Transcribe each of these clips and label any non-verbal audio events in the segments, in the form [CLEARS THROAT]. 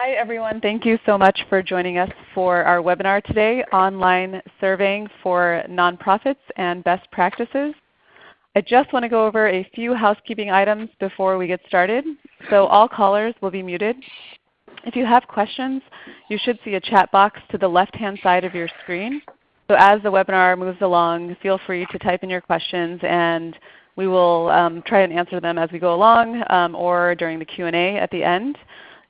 Hi, everyone. Thank you so much for joining us for our webinar today, Online Surveying for Nonprofits and Best Practices. I just want to go over a few housekeeping items before we get started. So all callers will be muted. If you have questions, you should see a chat box to the left-hand side of your screen. So as the webinar moves along, feel free to type in your questions and we will um, try and answer them as we go along um, or during the Q&A at the end.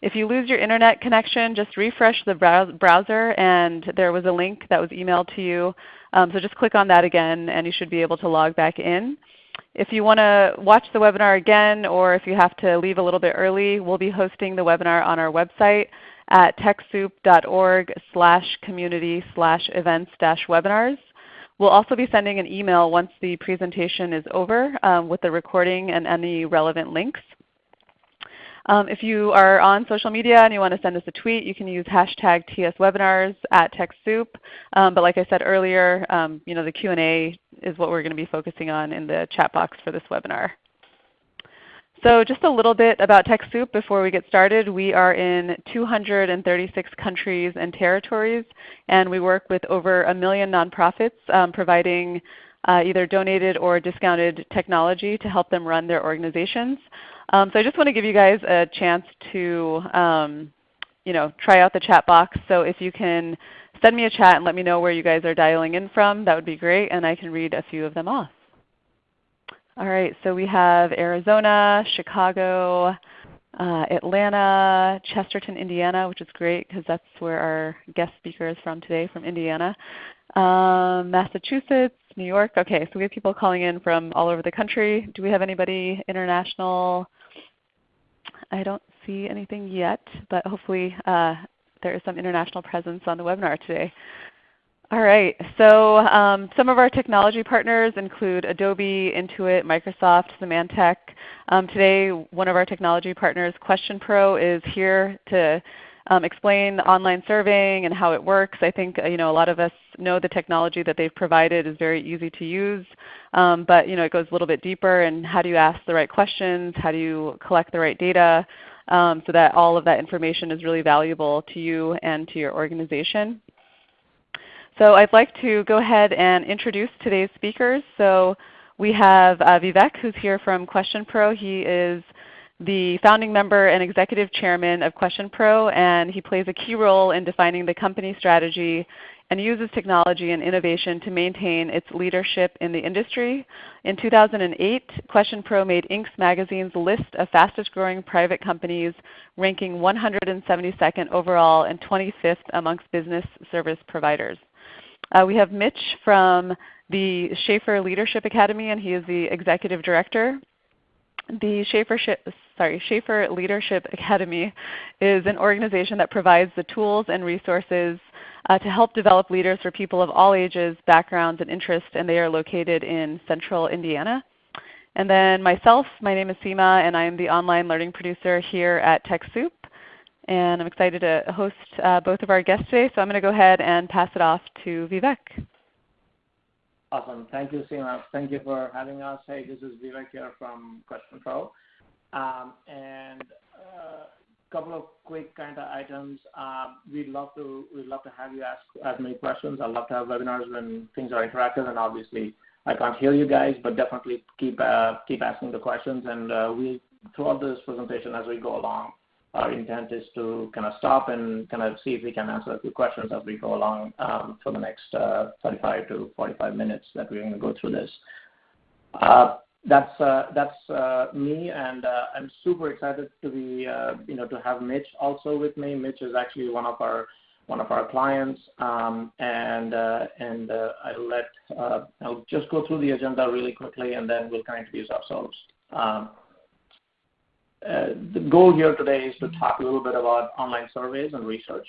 If you lose your Internet connection, just refresh the browser and there was a link that was emailed to you. Um, so just click on that again and you should be able to log back in. If you want to watch the webinar again or if you have to leave a little bit early, we'll be hosting the webinar on our website at TechSoup.org slash community slash events dash webinars. We'll also be sending an email once the presentation is over um, with the recording and any relevant links. Um, if you are on social media and you want to send us a tweet, you can use hashtag TSWebinars at TechSoup. Um, but like I said earlier, um, you know, the Q&A is what we're going to be focusing on in the chat box for this webinar. So just a little bit about TechSoup before we get started. We are in 236 countries and territories, and we work with over a million nonprofits um, providing uh, either donated or discounted technology to help them run their organizations. Um, so I just want to give you guys a chance to um, you know, try out the chat box. So if you can send me a chat and let me know where you guys are dialing in from, that would be great, and I can read a few of them off. All right, so we have Arizona, Chicago, uh, Atlanta, Chesterton, Indiana, which is great because that's where our guest speaker is from today, from Indiana. Um, Massachusetts, New York. Okay, so we have people calling in from all over the country. Do we have anybody international? I don't see anything yet, but hopefully uh, there is some international presence on the webinar today. All right, so um, some of our technology partners include Adobe, Intuit, Microsoft, Symantec. Um, today one of our technology partners, QuestionPro, is here to um, explain online surveying and how it works. I think uh, you know, a lot of us know the technology that they've provided is very easy to use, um, but you know, it goes a little bit deeper and how do you ask the right questions, how do you collect the right data um, so that all of that information is really valuable to you and to your organization. So I'd like to go ahead and introduce today's speakers. So we have uh, Vivek who's here from QuestionPro. He is the founding member and executive chairman of QuestionPro, and he plays a key role in defining the company strategy and uses technology and innovation to maintain its leadership in the industry. In 2008, QuestionPro made Inc.'s magazine's list of fastest growing private companies, ranking 172nd overall and 25th amongst business service providers. Uh, we have Mitch from the Shafer Leadership Academy, and he is the executive director. The Shafer, sorry, Shafer Leadership Academy is an organization that provides the tools and resources uh, to help develop leaders for people of all ages, backgrounds, and interests, and they are located in central Indiana. And then myself, my name is Seema, and I am the online learning producer here at TechSoup. And I'm excited to host uh, both of our guests today, so I'm going to go ahead and pass it off to Vivek. Awesome. Thank you, Seema. Thank you for having us. Hey, this is Vivek here from a uh, couple of quick kind of items. Um, we'd love to we'd love to have you ask as many questions. I'd love to have webinars when things are interactive, and obviously I can't hear you guys, but definitely keep uh, keep asking the questions. And uh, we throughout this presentation as we go along, our intent is to kind of stop and kind of see if we can answer a few questions as we go along um, for the next uh, 35 to 45 minutes that we're going to go through this. That's uh, that's uh, me, and uh, I'm super excited to be you know to have Mitch also with me. Mitch is actually one of our one of our clients, and and I'll let I'll just go through the agenda really quickly, and then we'll kind of introduce ourselves. Um, the goal here today is to talk a little bit about online surveys and research.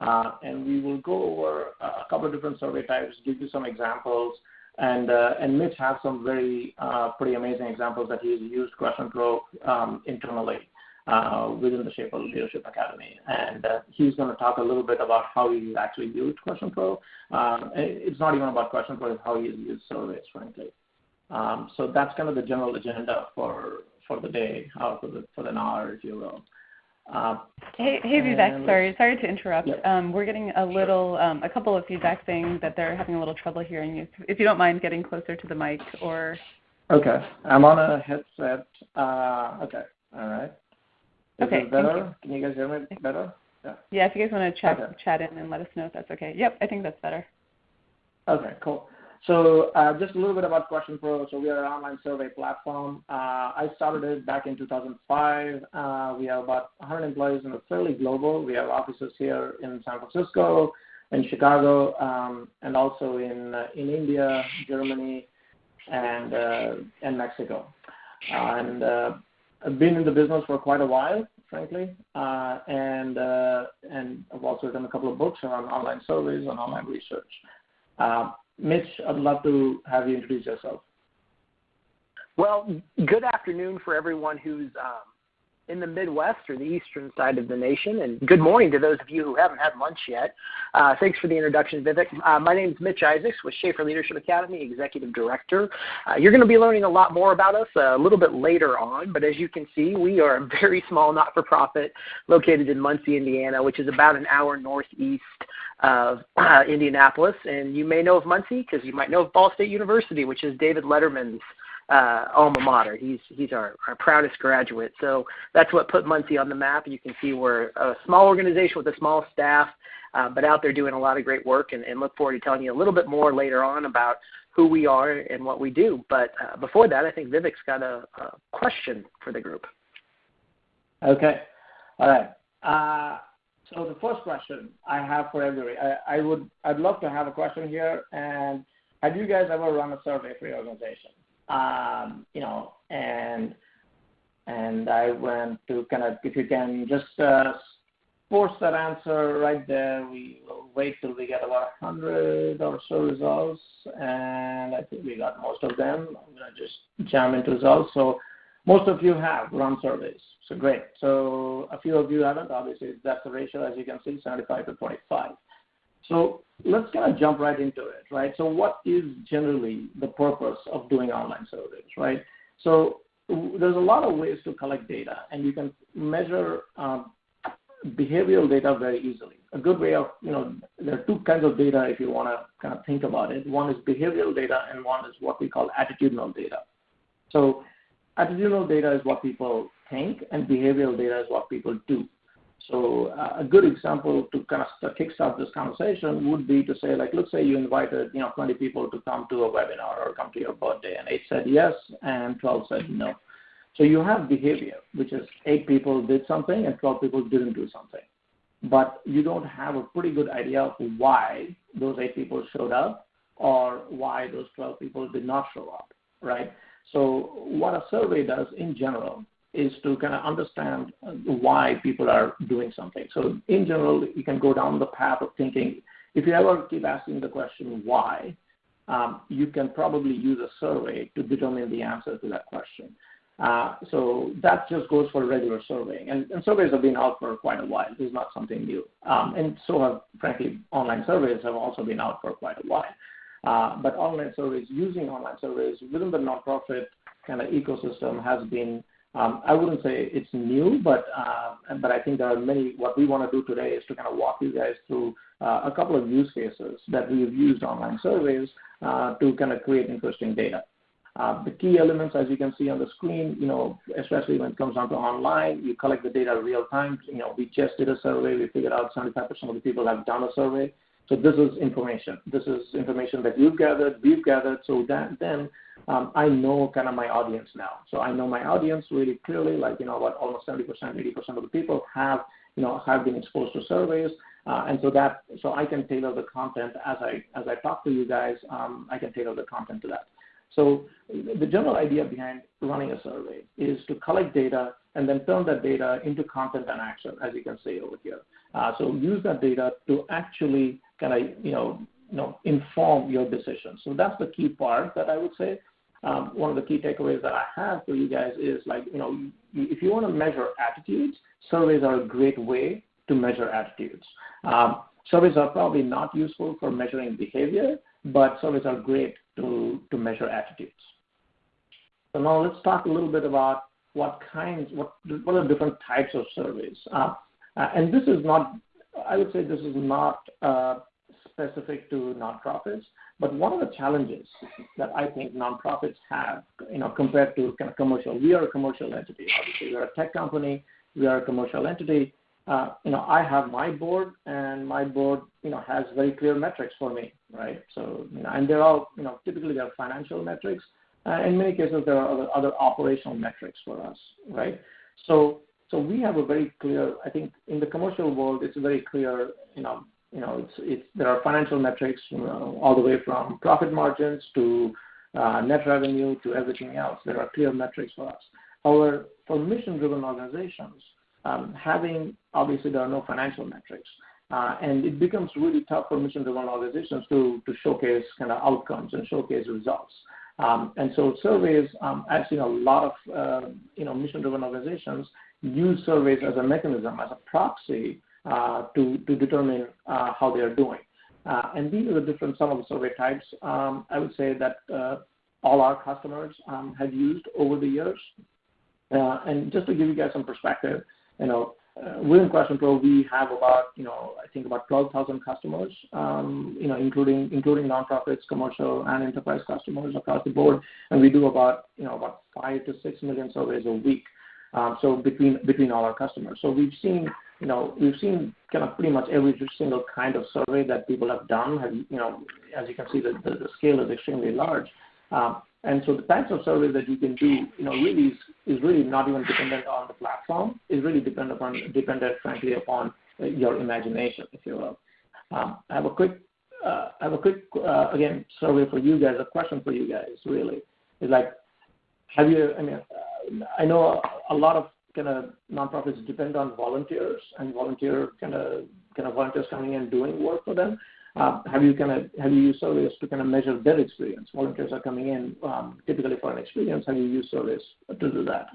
And we will go over a couple of different survey types, give you some examples, and, uh, and Mitch has some very uh, pretty amazing examples that he's used QuestionPro um, internally uh, within the Shafer Leadership Academy. And he's going to talk a little bit about how he actually used QuestionPro. Um, it's not even about QuestionPro, it's how he's used surveys, frankly. Um, so that's kind of the general agenda for, for the day, or for the, for an hour, if you will. Uh, hey, hey Vivek. Sorry sorry to interrupt. Um, we're getting a little, um, a couple of feedback saying that they're having a little trouble hearing you. If you don't mind getting closer to the mic or. Okay. I'm on a headset. Uh, okay. All right. Okay. Is this better? Can you guys hear me better? Yeah. Yeah. If you guys want to chat, chat in and let us know if that's okay. Yep. I think that's better. Okay. Cool. Uh, just a little bit about QuestionPro. So, we are an online survey platform. Uh, I started it back in 2005. Uh, we have about 100 employees, and we're fairly global. We have offices here in San Francisco, in Chicago, um, and also in in India, Germany, and and Mexico. And I've been in the business for quite a while, frankly. And and I've also written a couple of books around online surveys and online research. Mitch, I'd love to have you introduce yourself. Well, good afternoon for everyone who's um, in the Midwest or the eastern side of the nation. And good morning to those of you who haven't had lunch yet. Uh, thanks for the introduction, Vivek. Uh, my name is Mitch Isaacs with Shafer Leadership Academy, Executive Director. Uh, you're going to be learning a lot more about us a little bit later on. But as you can see, we are a very small not-for-profit located in Muncie, Indiana, which is about an hour northeast of Indianapolis. And you may know of Muncie because you might know of Ball State University, which is David Letterman's uh, alma mater. He's he's our our proudest graduate. So that's what put Muncie on the map. You can see we're a small organization with a small staff, uh, but out there doing a lot of great work. I look forward to telling you a little bit more later on about who we are and what we do. But uh, before that, I think Vivek's got a a question for the group. Okay. All right. So the first question I have for everybody, I'd I'd love to have a question here. And have you guys ever run a survey for your organization? Um, you know, and and I want to kind of, if you can just force that answer right there. We will wait till we get about 100 or so results. And I think we got most of them. I'm going to just jam into results. Most of you have run surveys. So great. So a few of you haven't. Obviously, that's the ratio, as you can see, 75 to 25. So Let's kind of jump right into it, right? So what is generally the purpose of doing online surveys, right? So there's a lot of ways to collect data, and you can measure um, behavioral data very easily. A good way of you know, there are two kinds of data if you want to kind of think about it. One is behavioral data, and one is what we call attitudinal data. Attitudinal data is what people think, and behavioral data is what people do. So uh, a good example to kind of kickstart this conversation would be to say, like, let's say you invited you know, 20 people to come to a webinar or come to your birthday, and 8 said yes, and 12 said no. So you have behavior, which is 8 people did something and 12 people did not do something. But you do not have a pretty good idea of why those 8 people showed up or why those 12 people did not show up, right? So what a survey does in general is to kind of understand why people are doing something. So in general, you can go down the path of thinking. If you ever keep asking the question why, you can probably use a survey to determine the answer to that question. Uh so that just goes for regular surveying. And surveys have been out for quite a while. This is not something new. Um and so have frankly, online surveys have also been out for quite a while. Uh, but online surveys, using online surveys within the nonprofit kind of ecosystem has been, um, I would not say it is new, uh, but I think there are many. What we want to do today is to kind of walk you guys through uh, a couple of use cases that we have used online surveys to kind of create interesting data. The key elements, as you can see on the screen, you know, especially when it comes down to online, you collect the data real time. You know, We just did a survey. We figured out 75% of the people have done a survey. So this is information. This is information that you've gathered, we've gathered. So that then um, I know kind of my audience now. So I know my audience really clearly, like you know, about almost 70%, 80% of the people have you know, have been exposed to surveys. Uh, and so that, so I can tailor the content as I as I talk to you guys. I can tailor the content to that. So the general idea behind running a survey is to collect data and then turn that data into content and action, as you can see over here. Uh, so use that data to actually kind of you know, you know, inform your decisions. So that's the key part that I would say. One of the key takeaways that I have for you guys is like, you know, if you want to measure attitudes, surveys are a great way to measure attitudes. Surveys are probably not useful for measuring behavior, but surveys are great to measure attitudes. So now let's talk a little bit about what kinds, what what are different types of surveys. Uh, uh, and this is not, I would say, this is not uh, specific to nonprofits. But one of the challenges that I think nonprofits have, you know, compared to kind of commercial, we are a commercial entity. Obviously, we are a tech company. We are a commercial entity. Uh, you know, I have my board, and my board, you know, has very clear metrics for me, right? So, you know, and they're all, you know, typically they're financial metrics. Uh, in many cases, there are other, other operational metrics for us, right? So, so we have a very clear. I think in the commercial world, it's very clear. You know, you know, there are financial metrics you know, all the way from profit margins to uh, net revenue to everything else. There are clear metrics for us. However, for mission-driven organizations, um, having obviously there are no financial metrics. Uh, and it becomes really tough for mission-driven organizations to, to showcase kind of outcomes and showcase results. Um, and so surveys, um, you know, a lot of uh, you know mission-driven organizations use surveys as a mechanism, as a proxy to determine uh, how they are doing. Uh, and these are the different some of the survey types. Um, I would say that uh, all our customers um, have used over the years. And just to give you guys some perspective, you know, within QuestionPro, we have about, you know, I think about 12,000 customers, um, you know, including including nonprofits, commercial, and enterprise customers across the board. And we do about, you know, about five to six million surveys a week. Um, so between between all our customers. So we've seen, you know, we've seen kind of pretty much every single kind of survey that people have done. Have, you know, as you can see, the, scale is extremely large. Um, and so the types of surveys that you can do, you know, really is, really not even dependent on the platform. It's really dependent upon dependent, frankly, upon your imagination, if you will. Um, I have a quick, uh, I have a quick uh, again survey for you guys. A question for you guys, really, is like, have you? I mean, uh, I know a, lot of kind of nonprofits depend on volunteers and volunteer kind of kind of volunteers coming in doing work for them. Uh, have you kind of have you used surveys to kind of measure their experience? Volunteers are coming in um, typically for an experience. Have you used surveys to do that?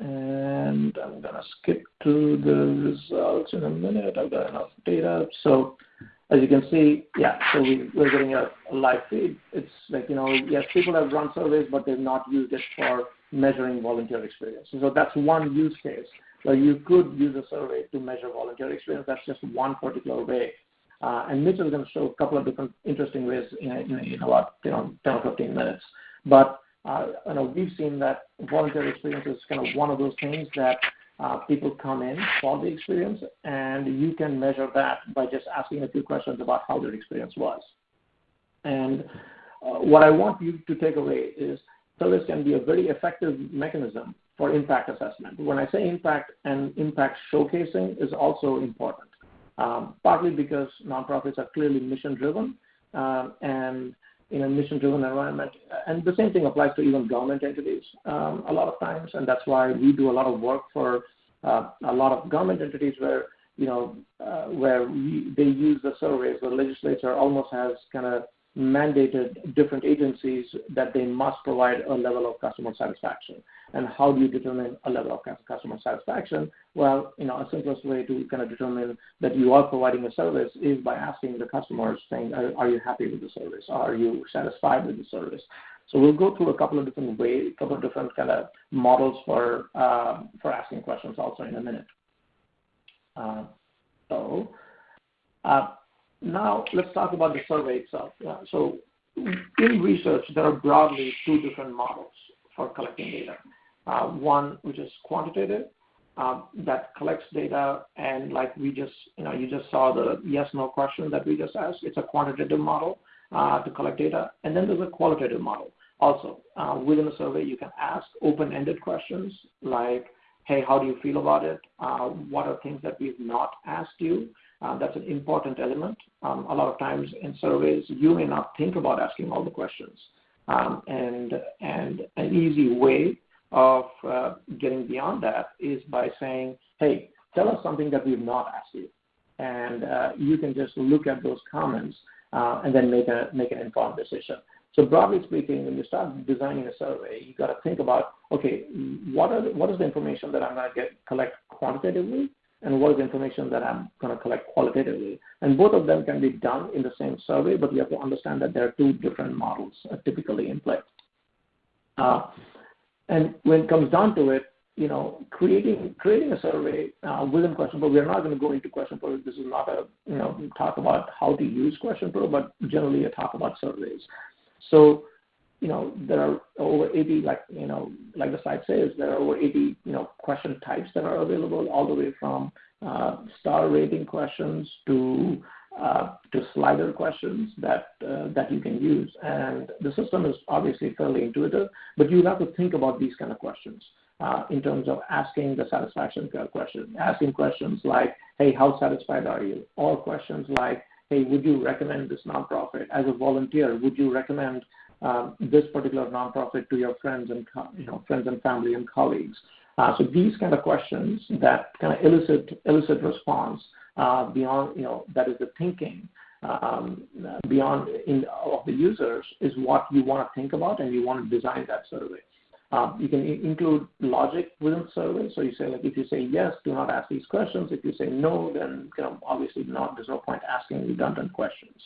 And I'm gonna skip to the results in a minute. I've got enough data. So as you can see, yeah, so we, we're getting a live feed. It's like, you know, yes, people have run surveys, but they've not used it for measuring volunteer experience. So that's one use case where you could use a survey to measure volunteer experience. That's just one particular way uh, and Mitch is going to show a couple of different interesting ways in, in, in about you know 10 or 15 minutes. But uh, you know we've seen that volunteer experience is kind of one of those things that uh, people come in for the experience, and you can measure that by just asking a few questions about how their experience was. And uh, what I want you to take away is service can be a very effective mechanism for impact assessment. When I say impact and impact showcasing is also important um, partly because nonprofits are clearly mission-driven um, and in a mission-driven environment. And the same thing applies to even government entities um, a lot of times, and that's why we do a lot of work for uh, a lot of government entities where you know uh, where we, they use the surveys. The legislature almost has kind of mandated different agencies that they must provide a level of customer satisfaction. And how do you determine a level of customer satisfaction? Well, you know, a simplest way to kind of determine that you are providing a service is by asking the customers, saying, are, are you happy with the service? Are you satisfied with the service? So we'll go through a couple of different ways, a couple of different kind of models for uh, for asking questions also in a minute. Uh, so. Uh, now, let's talk about the survey itself. So in research, there are broadly two different models for collecting data. Uh, one, which is quantitative, uh, that collects data, and like we just, you know, you just saw the yes/no question that we just asked. It's a quantitative model uh, to collect data. And then there's a qualitative model. Also, within a survey, you can ask open-ended questions like, hey, how do you feel about it? What are things that we've not asked you? Uh, that's an important element. Um, a lot of times in surveys, you may not think about asking all the questions. Um, and, and an easy way of uh, getting beyond that is by saying, hey, tell us something that we've not asked you. And uh, you can just look at those comments and then make, a, make an informed decision. So broadly speaking, when you start designing a survey, you've got to think about, okay, what, are the, what is the information that I'm going to get collect quantitatively and what is the information that I'm going to collect qualitatively. And both of them can be done in the same survey, but you have to understand that there are two different models uh, typically in play. Uh, and when it comes down to it, you know, creating creating a survey uh, within Question Pro. We are not going to go into Question Pro. This is not a you know talk about how to use Question Pro, but generally a talk about surveys. So, you know, there are over 80, like you know, like the site says, there are over 80 you know question types that are available, all the way from uh, star rating questions to uh, to slider questions that uh, that you can use. And the system is obviously fairly intuitive, but you have to think about these kind of questions uh, in terms of asking the satisfaction question, asking questions like, hey, how satisfied are you? Or questions like, hey, would you recommend this nonprofit as a volunteer? Would you recommend this particular nonprofit to your friends and you know friends and family and colleagues? Uh, so these kind of questions that kind of elicit elicit response uh, beyond you know that is the thinking um, beyond in, of the users is what you want to think about and you want to design that survey. Um, you can include logic within survey. So you say, like, if you say yes, do not ask these questions. If you say no, then you know, obviously not. There's no point asking redundant questions.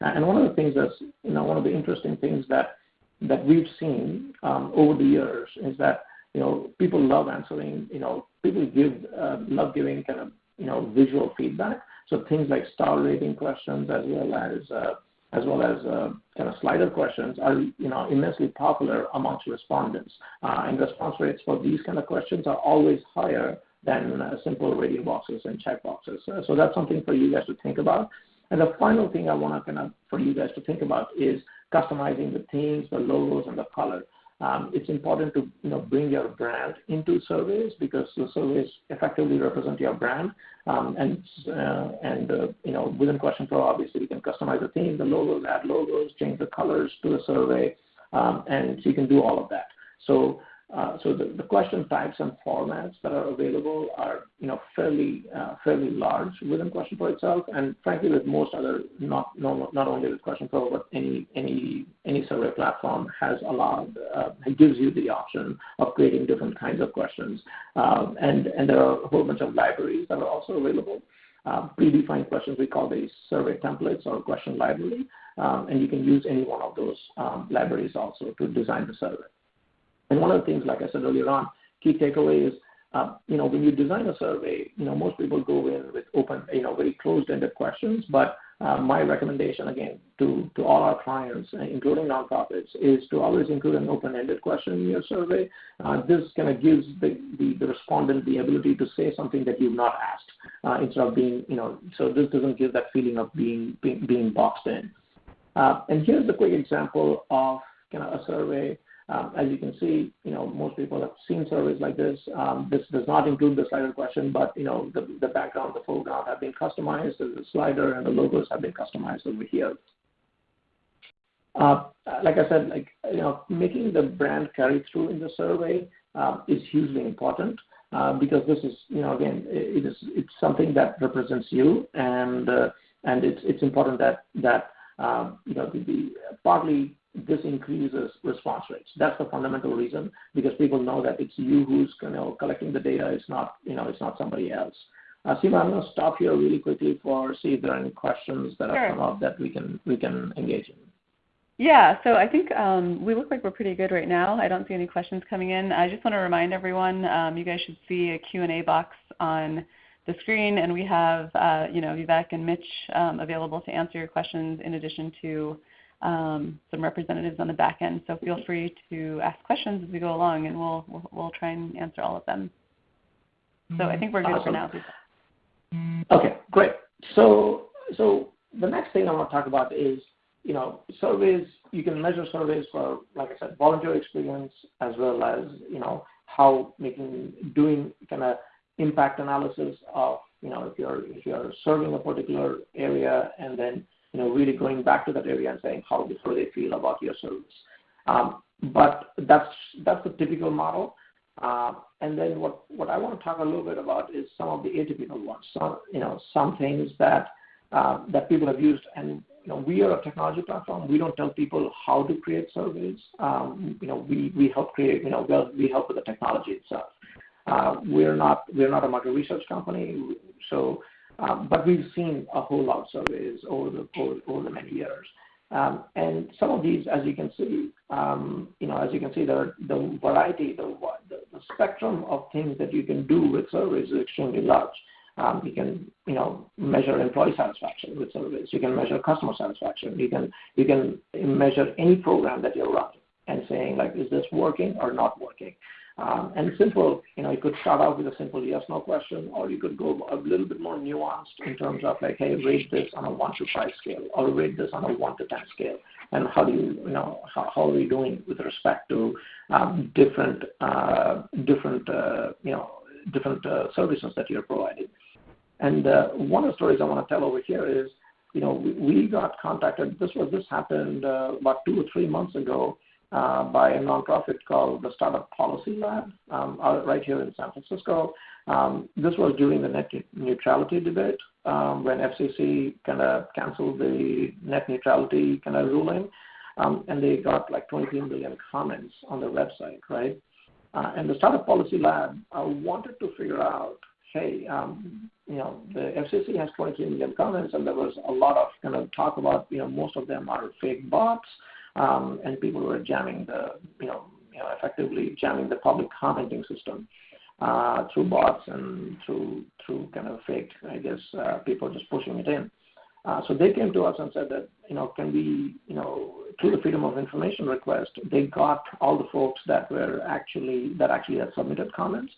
And one of the things that's, you know, one of the interesting things that that we've seen um, over the years is that you know people love answering. You know, people give uh, love giving kind of you know visual feedback. So things like star rating questions as well as uh, as well as uh, kind of slider questions are you know immensely popular amongst respondents. Uh, and response rates for these kind of questions are always higher than uh, simple radio boxes and check boxes. so that's something for you guys to think about. And the final thing I want to kind of for you guys to think about is customizing the themes, the logos, and the color. Um, it's important to you know bring your brand into surveys because the surveys effectively represent your brand. Um, and uh, and uh, you know within Question Pro, obviously you can customize the theme, the logos, add logos, change the colors to the survey, um, and you can do all of that. So the, the question types and formats that are available are you know fairly uh, fairly large within Question Pro itself, and frankly with most other not no, not only with Question Pro but any any any survey platform has allowed uh, gives you the option of creating different kinds of questions, um, and and there are a whole bunch of libraries that are also available. Uh, predefined questions we call these survey templates or question library, um, and you can use any one of those um, libraries also to design the survey. And one of the things, like I said earlier on, key takeaway is, uh, you know, when you design a survey, you know, most people go in with open, you know, very closed-ended questions. But uh, my recommendation, again, to, to all our clients, uh, including nonprofits, is to always include an open-ended question in your survey. This kind of gives the, the, respondent the ability to say something that you've not asked instead of being, you know, so this doesn't give that feeling of being, being, boxed in. And here's a quick example of kind of a survey as you can see, you know, most people have seen surveys like this. Um, this does not include the slider question, but you know, the, the background, the foreground have been customized. The slider and the logos have been customized over here. Uh, like I said, like you know, making the brand carry through in the survey uh, is hugely important uh, because this is, you know, again, it, it is it's something that represents you, and uh, and it's it's important that that um, you know partly this increases response rates. That's the fundamental reason because people know that it's you who's you know collecting the data. It's not you know it's not somebody else. Uh, Seema, I'm going to stop here really quickly for see if there are any questions that sure. have come up that we can we can engage in. Yeah, so I think um, we look like we're pretty good right now. I don't see any questions coming in. I just want to remind everyone, um, you guys should see a Q&A box on the screen, and we have uh, you know Vivek and Mitch um, available to answer your questions in addition to um, some representatives on the back end. So feel free to ask questions as we go along, and we'll we'll, we'll try and answer all of them. So I think we're good awesome. for now. Okay, great. So so the next thing I want to talk about is you know surveys. You can measure surveys for, like I said, volunteer experience as well as you know how making doing kind of impact analysis of you know if you're if you're serving a particular area and then you know, really going back to that area and saying how, how they feel about your service. Um, but that's that's the typical model. Uh, and then what, what I want to talk a little bit about is some of the atypical ones. Some you know some things that uh, that people have used. And you know we are a technology platform. We don't tell people how to create surveys. Um, you know we, help create. You know well, we help with the technology itself. Uh, we're not we're not a market research company, so we've seen a whole lot of surveys over the many years. Um, and some of these, as you can see, um, you know, as you can see, the variety, the, spectrum of things that you can do with surveys is extremely large. Um, you can, you know, measure employee satisfaction with surveys. You can measure customer satisfaction. You can you can measure any program that you're running and saying like, is this working or not working? Um, and simple, you know, you could start out with a simple yes/no question, or you could go a little bit more nuanced in terms of like, hey, rate this on a one to five scale, or rate this on a one to ten scale, and how do you, you know, how, are you doing with respect to um, different, uh, different, uh, you know, different uh, services that you're providing. And one of the stories I want to tell over here is, you know, we, we got contacted. This was this happened about two or three months ago by a nonprofit called the Startup Policy Lab um, right here in San Francisco. Um, this was during the net neutrality debate um, when FCC kind of canceled the net neutrality kind of ruling, um, and they got like 23 million comments on their website, right? Uh, and the Startup Policy Lab uh, wanted to figure out, hey, um, you know, the FCC has 23 million comments, and there was a lot of kind of talk about, you know, most of them are fake bots um, and people were jamming the, you know, you know, effectively jamming the public commenting system uh, through bots and through through kind of fake, I guess, uh, people just pushing it in. Uh, so they came to us and said that, you know, can we, you know, through the Freedom of Information request, they got all the folks that were actually that actually had submitted comments.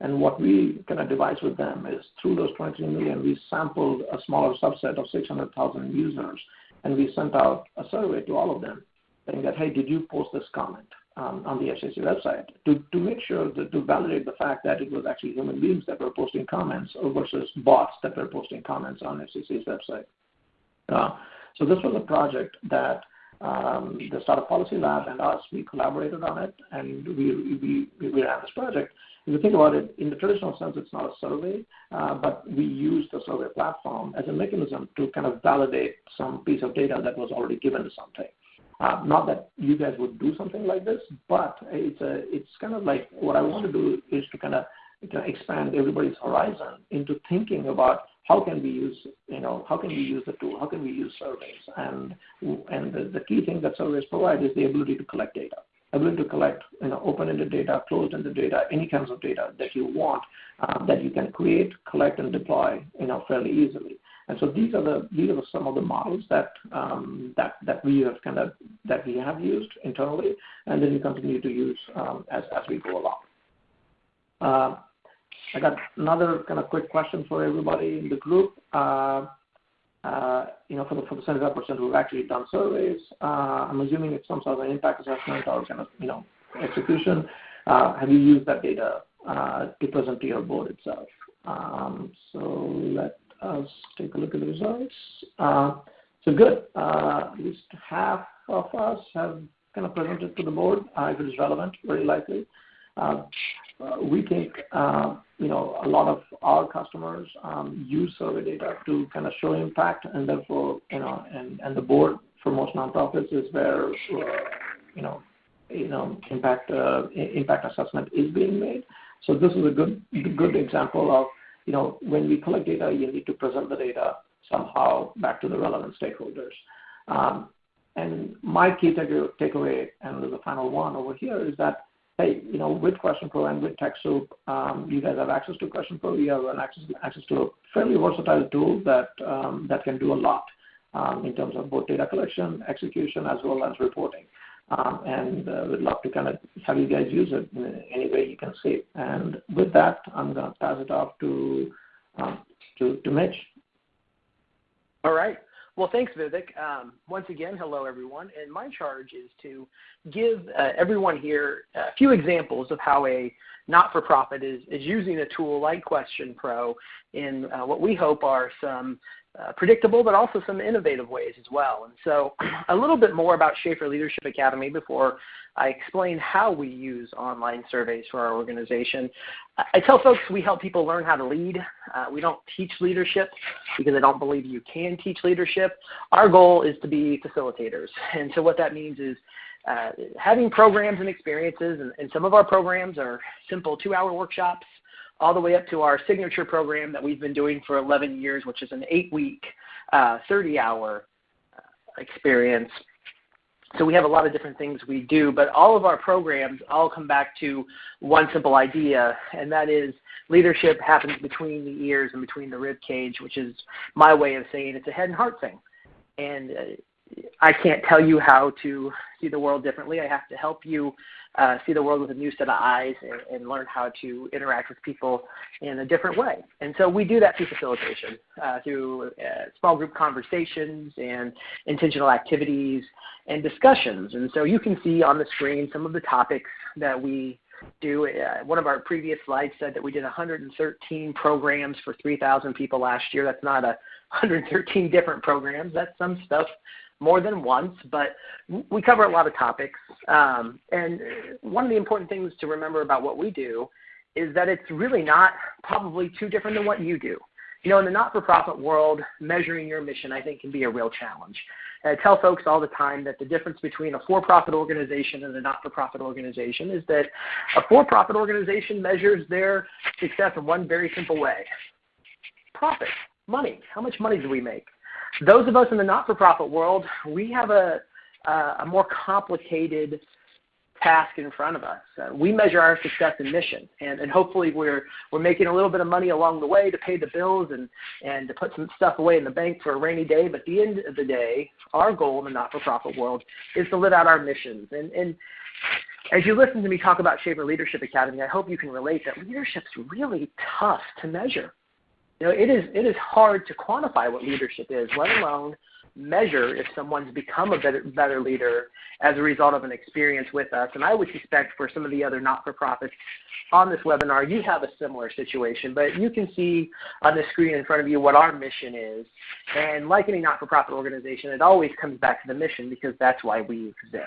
And what we kind of devised with them is through those 23 million, we sampled a smaller subset of 600,000 users, and we sent out a survey to all of them saying that, hey, did you post this comment um, on the FCC website to, to make sure that, to validate the fact that it was actually human beings that were posting comments versus bots that were posting comments on FCC's website. Uh, so this was a project that um, the Startup Policy Lab and us, we collaborated on it, and we, we, we ran this project. If you think about it, in the traditional sense, it's not a survey, uh, but we used the survey platform as a mechanism to kind of validate some piece of data that was already given to something. Uh, not that you guys would do something like this, but it's kind of like what I want to do is to kind of expand everybody's horizon into thinking about how can we use you know how can we use the tool, how can we use surveys, and and the, key thing that surveys provide is the ability to collect data, ability to collect you know open-ended data, closed-ended data, any kinds of data that you want uh, that you can create, collect, and deploy you know fairly easily. And so these are the these are some of the models that um, that that we have kind of that we have used internally, and then we continue to use um, as as we go along. Uh, I got another kind of quick question for everybody in the group. Uh, uh, you know, for the for the 75% who've actually done surveys, uh, I'm assuming it's some sort of an impact assessment or kind of you know execution. Uh, have you used that data uh, to present to your board itself? Um, so let Let's take a look at the results. Uh, so good. Uh, at least half of us have kind of presented to the board, uh, if it is relevant, very likely. We think, you know, a lot of our customers um, use survey data to kind of show impact, and therefore, you know, and the board for most nonprofits is where, you know, impact assessment is being made. So this is a good good example of you know, when we collect data, you need to present the data somehow back to the relevant stakeholders. Um, and my key takeaway, and the final one over here, is that, hey, you know, with QuestionPro and with TechSoup, um, you guys have access to QuestionPro. You have an access, to a fairly versatile tool that, um, that can do a lot in terms of both data collection, execution, as well as reporting. Um, and uh, we'd love to kind of have you guys use it in any way you can see. And with that, I'm going to pass it off to um, Mitch. All right. Well, thanks, Vivek. Um, once again, hello, everyone. And my charge is to give uh, everyone here a few examples of how a not-for-profit is, is using a tool like QuestionPro in uh, what we hope are some uh, predictable, but also some innovative ways as well. And so, [CLEARS THROAT] a little bit more about Shafer Leadership Academy before I explain how we use online surveys for our organization. I tell folks we help people learn how to lead. Uh, we don't teach leadership because I don't believe you can teach leadership. Our goal is to be facilitators. And so, what that means is uh, having programs and experiences, and, and some of our programs are simple two hour workshops all the way up to our signature program that we've been doing for 11 years, which is an eight-week, 30-hour uh, uh, experience. so we have a lot of different things we do, but all of our programs all come back to one simple idea, and that is leadership happens between the ears and between the rib cage, which is my way of saying it's a head and heart thing. And uh, I can't tell you how to see the world differently. I have to help you uh, see the world with a new set of eyes and, and, learn how to interact with people in a different way. And so we do that through facilitation, uh, through uh, small group conversations and intentional activities and discussions. And so you can see on the screen some of the topics that we do. Uh, one of our previous slides said that we did 113 programs for 3,000 people last year. That's not a 113 different programs. That's some stuff more than once, but we cover a lot of topics. Um, and one of the important things to remember about what we do is that it's really not probably too different than what you do. You know, in the not-for-profit world, measuring your mission, I think, can be a real challenge. And I tell folks all the time that the difference between a for-profit organization and a not-for-profit organization is that a for-profit organization measures their success in one very simple way. Profit, money. How much money do we make? Those of us in the not-for-profit world, we have a, a more complicated task in front of us. Uh, we measure our success in mission, and, and hopefully we're, we're making a little bit of money along the way to pay the bills and, and to put some stuff away in the bank for a rainy day. But at the end of the day, our goal in the not-for-profit world is to live out our missions. And, and as you listen to me talk about Shafer Leadership Academy, I hope you can relate that leadership's really tough to measure. You know, it is it is hard to quantify what leadership is, let alone measure if someone's become a better, better leader as a result of an experience with us. And I would suspect for some of the other not-for-profits on this webinar, you have a similar situation. But you can see on the screen in front of you what our mission is. And like any not-for-profit organization, it always comes back to the mission because that's why we exist.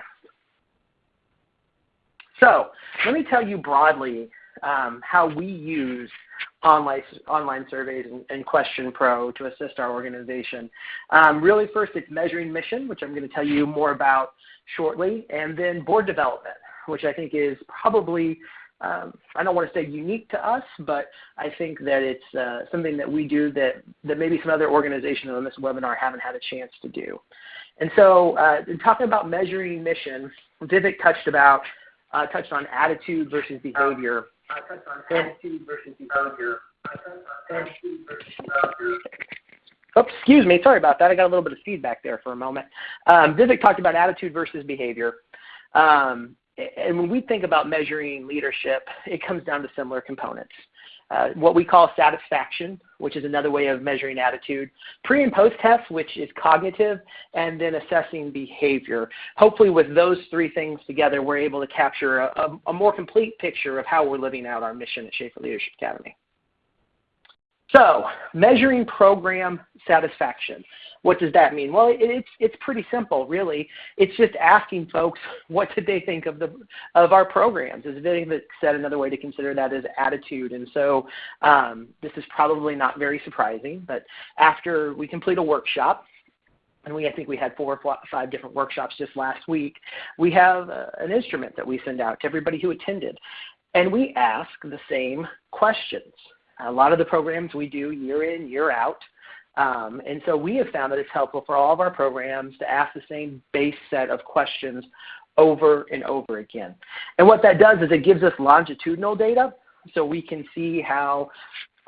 So let me tell you broadly um, how we use online, online surveys and, and Question Pro to assist our organization. Um, really first it's measuring mission, which I'm going to tell you more about shortly, and then board development, which I think is probably um, I don't want to say unique to us, but I think that it's uh, something that we do that, that maybe some other organizations on this webinar haven't had a chance to do. And so uh, in talking about measuring mission, Vivek touched about uh, touched on attitude versus behavior. Oops, excuse me. Sorry about that. I got a little bit of feedback there for a moment. Um, Vivek talked about attitude versus behavior. Um, and when we think about measuring leadership, it comes down to similar components. Uh, what we call satisfaction, which is another way of measuring attitude, pre and post tests, which is cognitive, and then assessing behavior. Hopefully with those three things together, we're able to capture a, a, a more complete picture of how we're living out our mission at Shafer Leadership Academy. So measuring program satisfaction. What does that mean? Well, it's it's pretty simple, really. It's just asking folks [LAUGHS] what did they think of the of our programs. As Vivek said, another way to consider that is attitude. And so um, this is probably not very surprising, but after we complete a workshop, and we I think we had four or five different workshops just last week. We have uh, an instrument that we send out to everybody who attended, and we ask the same questions. A lot of the programs we do year in, year out. Um, and so we have found that it's helpful for all of our programs to ask the same base set of questions over and over again. And what that does is it gives us longitudinal data so we can see how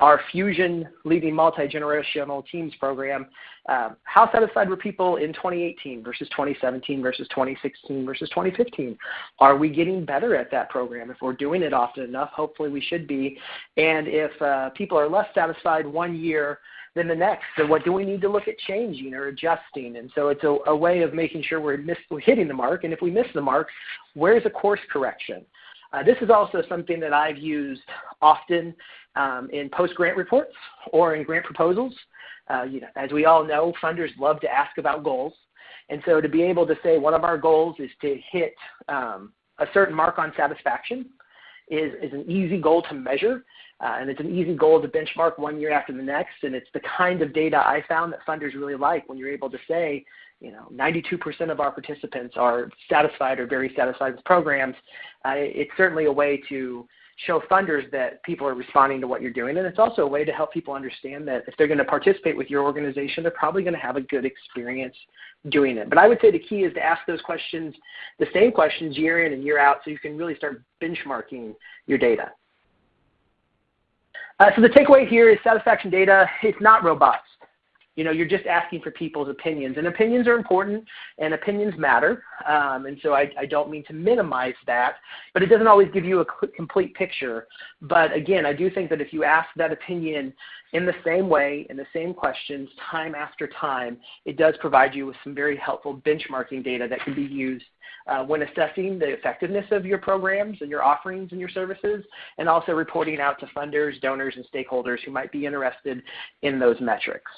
our Fusion Leading Multi-Generational Teams program, uh, how satisfied were people in 2018 versus 2017 versus 2016 versus 2015? Are we getting better at that program? If we're doing it often enough, hopefully we should be. And if uh, people are less satisfied one year than the next. So what do we need to look at changing or adjusting? And so it's a, a way of making sure we're, miss, we're hitting the mark. And if we miss the mark, where's a course correction? Uh, this is also something that I've used often um, in post-grant reports or in grant proposals. Uh, you know, as we all know, funders love to ask about goals. And so to be able to say one of our goals is to hit um, a certain mark on satisfaction is, is an easy goal to measure. Uh, and it's an easy goal to benchmark one year after the next. And it's the kind of data I found that funders really like when you're able to say, you know, 92% of our participants are satisfied or very satisfied with programs. Uh, it's certainly a way to show funders that people are responding to what you're doing. And it's also a way to help people understand that if they're going to participate with your organization, they're probably going to have a good experience doing it. But I would say the key is to ask those questions, the same questions year in and year out so you can really start benchmarking your data. Uh, so the takeaway here is satisfaction data, it's not robust. You know, you're just asking for people's opinions, and opinions are important, and opinions matter. Um, and so I, I, don't mean to minimize that, but it doesn't always give you a complete picture. But again, I do think that if you ask that opinion in the same way, in the same questions, time after time, it does provide you with some very helpful benchmarking data that can be used uh, when assessing the effectiveness of your programs and your offerings and your services, and also reporting out to funders, donors, and stakeholders who might be interested in those metrics.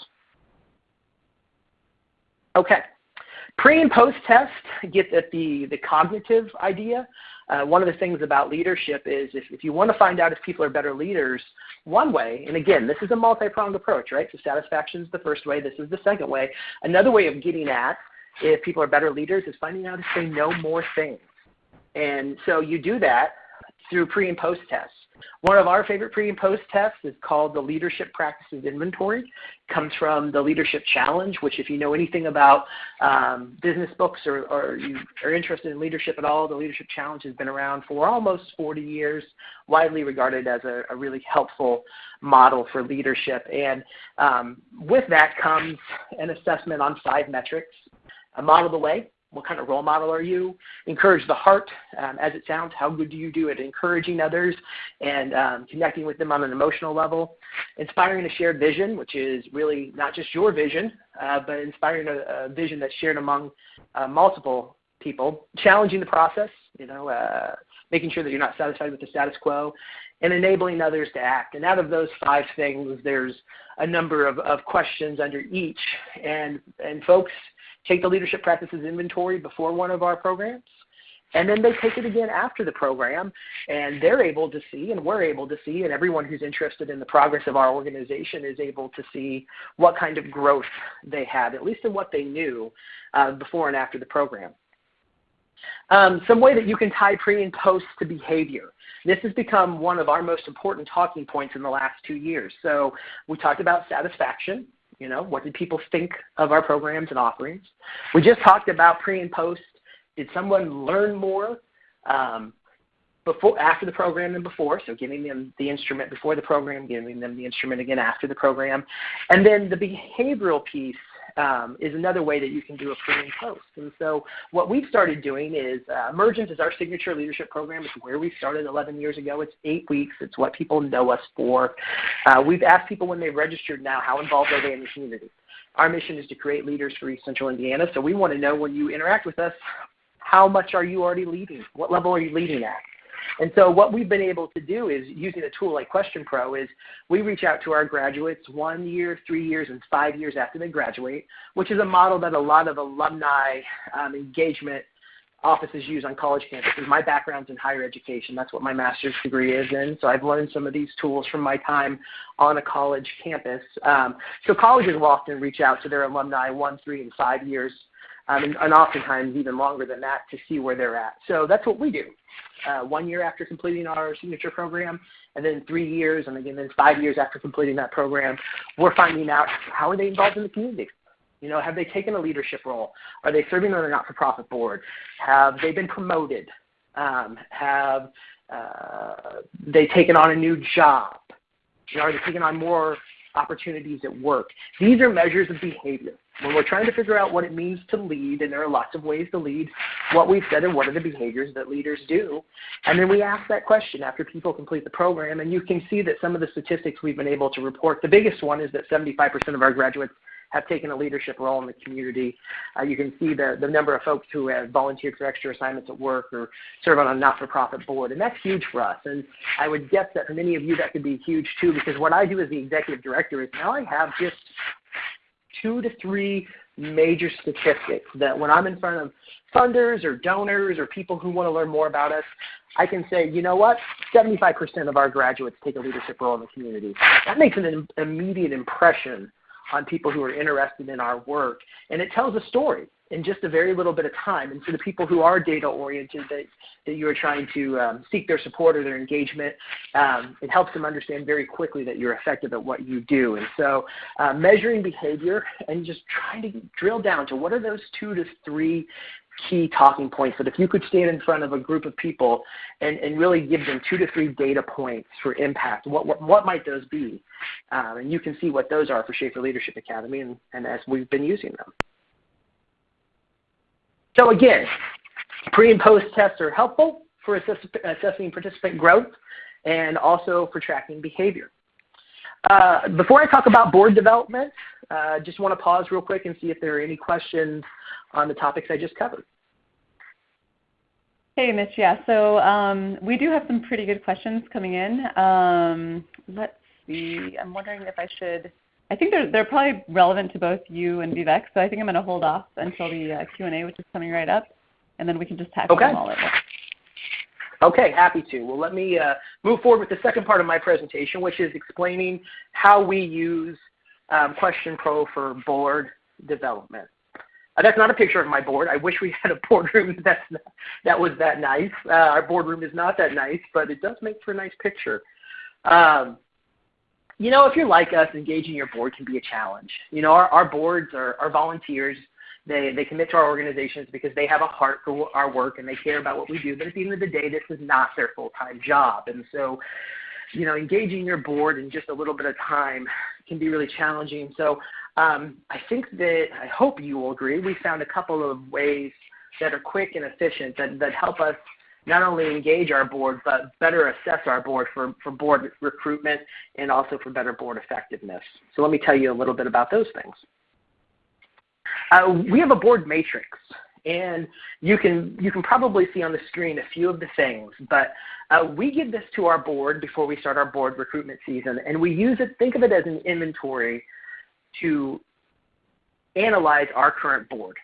Okay. Pre and post test get at the, the cognitive idea. Uh, one of the things about leadership is if, if you want to find out if people are better leaders, one way, and again, this is a multi-pronged approach, right? So satisfaction is the first way, this is the second way. Another way of getting at if people are better leaders is finding out if they know more things. And so you do that through pre and post tests. One of our favorite pre and post tests is called the Leadership Practices Inventory. It comes from the Leadership Challenge, which if you know anything about um, business books or, or, you are interested in leadership at all, the Leadership Challenge has been around for almost 40 years, widely regarded as a, a really helpful model for leadership. And um, with that comes an assessment on five metrics. A model the way, what kind of role model are you? Encourage the heart, um, as it sounds. How good do you do at encouraging others and um, connecting with them on an emotional level? Inspiring a shared vision, which is really not just your vision, uh, but inspiring a, a, vision that's shared among uh, multiple people. Challenging the process, you know, uh, making sure that you're not satisfied with the status quo, and enabling others to act. And out of those five things, there's a number of, of questions under each. And, and folks – take the leadership practices inventory before one of our programs, and then they take it again after the program, and they're able to see, and we're able to see, and everyone who's interested in the progress of our organization is able to see what kind of growth they had, at least in what they knew uh, before and after the program. Um, some way that you can tie pre and post to behavior. This has become one of our most important talking points in the last two years. So we talked about satisfaction, you know, what did people think of our programs and offerings? We just talked about pre and post. Did someone learn more um, before, after the program than before? So giving them the instrument before the program, giving them the instrument again after the program. And then the behavioral piece um, is another way that you can do a pre and post. And so what we've started doing is uh, Emergence is our signature leadership program. It's where we started 11 years ago. It's eight weeks. It's what people know us for. Uh, we've asked people when they've registered now, how involved are they in the community? Our mission is to create leaders for East Central Indiana. So we want to know when you interact with us, how much are you already leading? What level are you leading at? And so what we've been able to do is using a tool like QuestionPro is we reach out to our graduates one year, three years, and five years after they graduate, which is a model that a lot of alumni um, engagement offices use on college campuses. My background's in higher education. That's what my master's degree is in. So I've learned some of these tools from my time on a college campus. Um, so colleges will often reach out to their alumni one, three, and five years um, and, and, oftentimes even longer than that to see where they're at. So that's what we do. Uh, one year after completing our signature program, and then three years, and again then five years after completing that program, we're finding out how are they involved in the community. You know, have they taken a leadership role? Are they serving on a not-for-profit board? Have they been promoted? Um, have uh, they taken on a new job? You know, are they taking on more opportunities at work? These are measures of behavior when we're trying to figure out what it means to lead, and there are lots of ways to lead, what we've said and what are the behaviors that leaders do. And then we ask that question after people complete the program, and you can see that some of the statistics we've been able to report, the biggest one is that 75% of our graduates have taken a leadership role in the community. Uh, you can see the, the number of folks who have volunteered for extra assignments at work or serve on a not-for-profit board, and that's huge for us. And I would guess that for many of you that could be huge too, because what I do as the executive director is now I have just two to three major statistics that when I'm in front of funders or donors or people who want to learn more about us, I can say, you know what, 75% of our graduates take a leadership role in the community. That makes an immediate impression on people who are interested in our work, and it tells a story. In just a very little bit of time. And for the people who are data oriented that, that you are trying to um, seek their support or their engagement, um, it helps them understand very quickly that you're effective at what you do. And so uh, measuring behavior and just trying to drill down to what are those two to three key talking points that if you could stand in front of a group of people and, and really give them two to three data points for impact, what, what, what might those be? Um, and you can see what those are for Shafer Leadership Academy and, and as we've been using them. So again, pre and post tests are helpful for assess assessing participant growth and also for tracking behavior. Uh, before I talk about board development, uh, just want to pause real quick and see if there are any questions on the topics I just covered. Hey, Mitch. Yeah, so um, we do have some pretty good questions coming in. Um, let's see. I'm wondering if I should. I think they're they're probably relevant to both you and Vivek, so I think I'm going to hold off until the uh, Q&A, which is coming right up, and then we can just tackle okay. them all at once. Okay, happy to. Well, let me uh, move forward with the second part of my presentation, which is explaining how we use um, QuestionPro for board development. Uh, that's not a picture of my board. I wish we had a [LAUGHS] boardroom [LAUGHS] that's not, that was that nice. Uh, our boardroom is not that nice, but it does make for a nice picture. Um, you know, if you're like us, engaging your board can be a challenge. You know, our, our boards are, are volunteers. They, they commit to our organizations because they have a heart for our work and they care about what we do. But at the end of the day, this is not their full-time job. And so, you know, engaging your board in just a little bit of time can be really challenging. So um, I think that, I hope you will agree, we found a couple of ways that are quick and efficient that, that help us not only engage our board, but better assess our board for, for board recruitment and also for better board effectiveness. So let me tell you a little bit about those things. Uh, we have a board matrix, and you can, you can probably see on the screen a few of the things, but uh, we give this to our board before we start our board recruitment season, and we use it, think of it as an inventory to analyze our current board.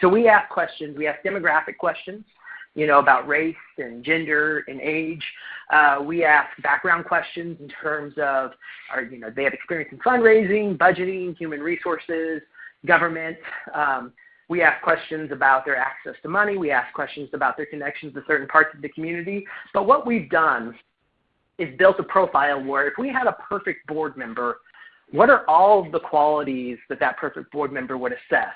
So we ask questions. We ask demographic questions, you know, about race and gender and age. Uh, we ask background questions in terms of, are, you know, they have experience in fundraising, budgeting, human resources, government. Um, we ask questions about their access to money. We ask questions about their connections to certain parts of the community. But what we've done is built a profile where if we had a perfect board member what are all of the qualities that that perfect board member would assess?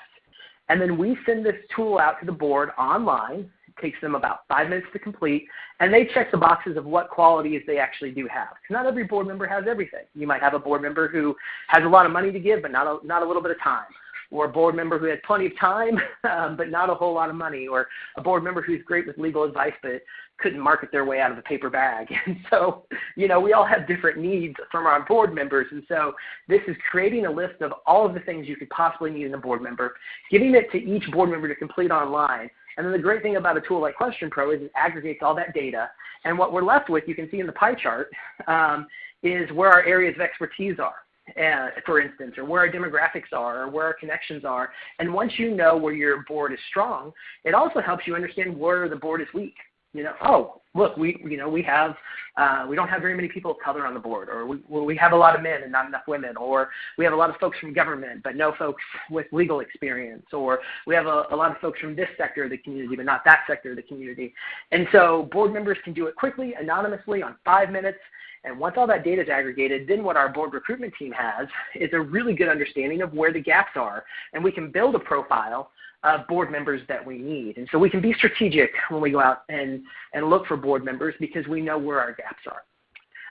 And then we send this tool out to the board online. Takes them about five minutes to complete, and they check the boxes of what qualities they actually do have. Not every board member has everything. You might have a board member who has a lot of money to give, but not a, not a little bit of time or a board member who has plenty of time [LAUGHS] um, but not a whole lot of money, or a board member who's great with legal advice but couldn't market their way out of a paper bag. [LAUGHS] And so, you know, we all have different needs from our board members. And so this is creating a list of all of the things you could possibly need in a board member, giving it to each board member to complete online. And then the great thing about a tool like QuestionPro is it aggregates all that data. And what we're left with, you can see in the pie chart, um, is where our areas of expertise are uh, for instance, or where our demographics are, or where our connections are. And once you know where your board is strong, it also helps you understand where the board is weak. You know, oh, look, we you know we have uh, we don't have very many people of color on the board, or we we have a lot of men and not enough women, or we have a lot of folks from government but no folks with legal experience, or we have a, a lot of folks from this sector of the community but not that sector of the community. And so board members can do it quickly, anonymously, on five minutes, and once all that data is aggregated, then what our board recruitment team has is a really good understanding of where the gaps are. And we can build a profile of board members that we need. And so we can be strategic when we go out and, and look for board members because we know where our gaps are.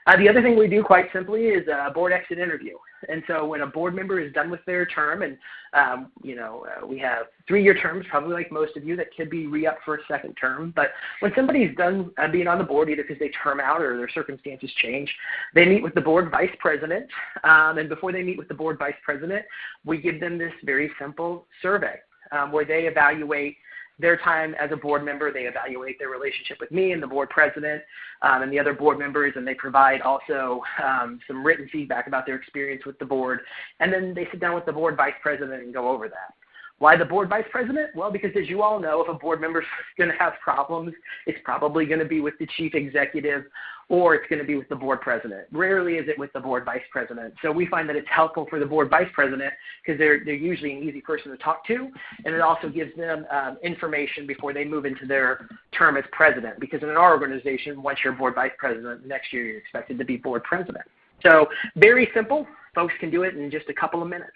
Uh, the other thing we do quite simply is a board exit interview. And so when a board member is done with their term, and um, you know uh, we have three-year terms, probably like most of you, that could be re-up for a second term. But when somebody's done uh, being on the board, either because they term out or their circumstances change, they meet with the board vice president. Um, and before they meet with the board vice president, we give them this very simple survey um, where they evaluate their time as a board member. They evaluate their relationship with me and the board president um, and the other board members, and they provide also um, some written feedback about their experience with the board. And then they sit down with the board vice president and go over that. Why the board vice president? Well, because as you all know, if a board member is [LAUGHS] going to have problems, it's probably going to be with the chief executive or it's going to be with the board president. Rarely is it with the board vice president. So we find that it's helpful for the board vice president because they're, they're usually an easy person to talk to, and it also gives them um, information before they move into their term as president. Because in our organization, once you're board vice president, next year you're expected to be board president. So very simple. Folks can do it in just a couple of minutes.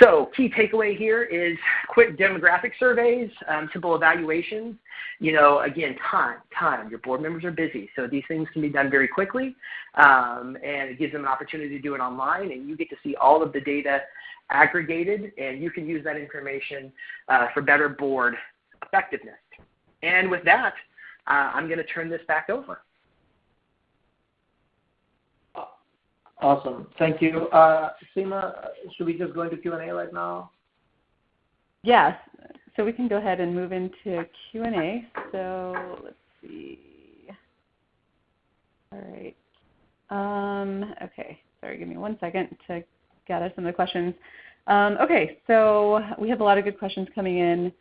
So key takeaway here is quick demographic surveys, um, simple evaluations. You know, again, time, time. Your board members are busy, so these things can be done very quickly, um, and it gives them an opportunity to do it online, and you get to see all of the data aggregated, and you can use that information uh, for better board effectiveness. And with that, uh, I'm going to turn this back over. Awesome. Thank you. Uh, Seema, should we just go into Q&A right now? Yes. So we can go ahead and move into Q&A. So let's see. All right. Um, okay. Sorry, give me one second to gather some of the questions. Um, okay, so we have a lot of good questions coming in.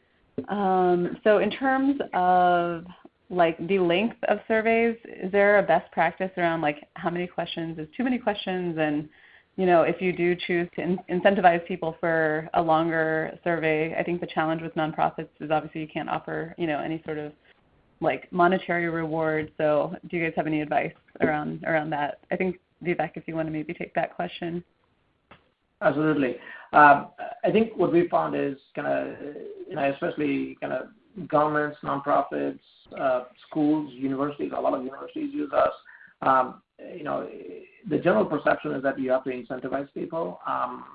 Um, so in terms of like the length of surveys, is there a best practice around like how many questions is too many questions and you know, if you do choose to in- incentivize people for a longer survey, I think the challenge with nonprofits is obviously you can't offer, you know, any sort of like monetary reward. So, do you guys have any advice around around that? I think Vivek, if you want to maybe take that question. Absolutely. Um, I think what we found is kind of, you know, especially kind of governments, nonprofits, uh, schools, universities, a lot of universities use us. Um, you know, the general perception is that you have to incentivize people. Um,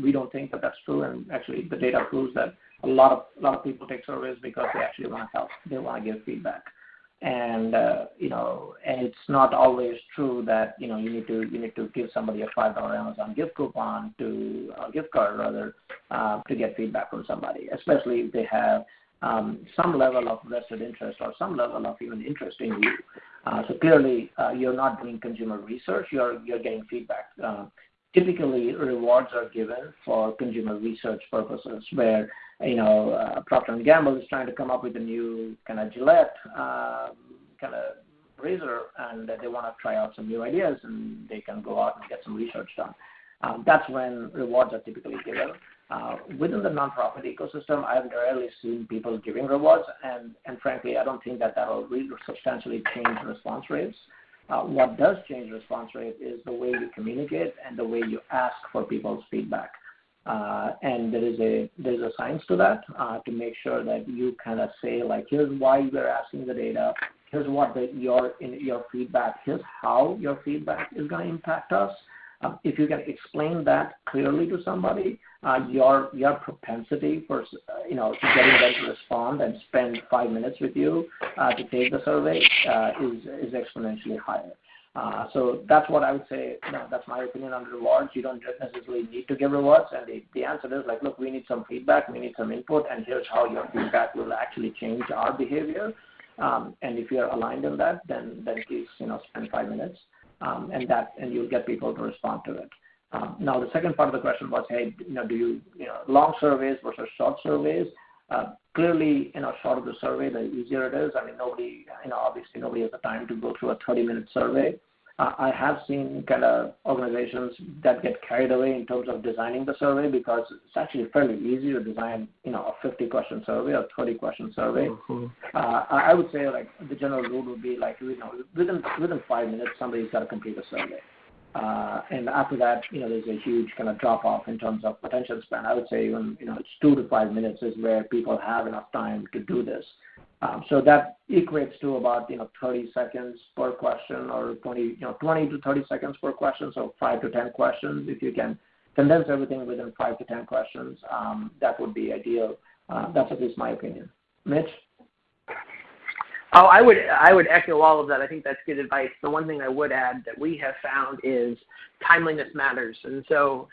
we don't think that that's true, and actually the data proves that a lot of a lot of people take surveys because they actually want to help. They want to give feedback, and uh, you know, and it's not always true that you know you need to you need to give somebody a five dollar Amazon gift coupon to a gift card rather uh, to get feedback from somebody, especially if they have um, some level of vested interest or some level of even interest in you. Uh, so clearly, uh, you're not doing consumer research. You're you're getting feedback. Uh, typically, rewards are given for consumer research purposes, where you know uh, Procter and Gamble is trying to come up with a new kind of Gillette um, kind of razor, and they want to try out some new ideas, and they can go out and get some research done. Um, that's when rewards are typically given. Uh, within the nonprofit ecosystem, I've rarely seen people giving rewards, and, and frankly, I don't think that that will really substantially change response rates. Uh, what does change response rate is the way you communicate and the way you ask for people's feedback. Uh, and there is a there's a science to that uh, to make sure that you kind of say like here's why we're asking the data, here's what the, your in your feedback, here's how your feedback is going to impact us. Um, if you can explain that clearly to somebody, uh, your your propensity for uh, you know getting them to respond and spend five minutes with you uh, to take the survey is is exponentially higher. So that's what I would say. You know, that's my opinion on rewards. You don't necessarily need to give rewards, and the, answer is like, look, we need some feedback, we need some input, and here's how your feedback will actually change our behavior. Um, and if you're aligned in that, then please you know spend five minutes, and that and you'll get people to respond to it. Um, now, the second part of the question was, hey, you know, do you, you know, long surveys versus short surveys? Uh, clearly, you know, shorter the survey, the easier it is. I mean, nobody, you know, obviously nobody has the time to go through a 30-minute survey. Uh, I have seen kind of organizations that get carried away in terms of designing the survey because it's actually fairly easy to design, you know, a 50-question survey or 30-question survey. Mm-hmm. Uh, I would say like the general rule would be like, you know, within within five minutes, somebody's got to complete a survey. Uh, and after that, you know, there's a huge kind of drop off in terms of attention span. I would say even, you know, it's two to five minutes is where people have enough time to do this. Um, so that equates to about, you know, 30 seconds per question or 20, you know, 20 to 30 seconds per question. So five to 10 questions. If you can condense everything within five to 10 questions, um, that would be ideal. Uh, that's at least my opinion. Mitch? Oh, I would I would echo all of that. I think that's good advice. The one thing I would add that we have found is timeliness matters. And so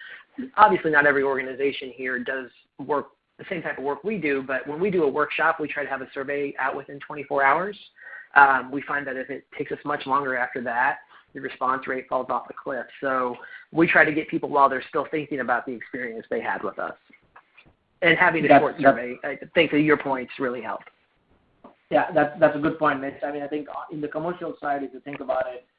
obviously not every organization here does work the same type of work we do, but when we do a workshop, we try to have a survey out within 24 hours. Um, we find that if it takes us much longer after that, the response rate falls off the cliff. So we try to get people while they're still thinking about the experience they had with us. And having a That's- short survey, I think to your points really help. Yeah, that's that's a good point, Mitch. I mean, I think in the commercial side, if you think about it, uh,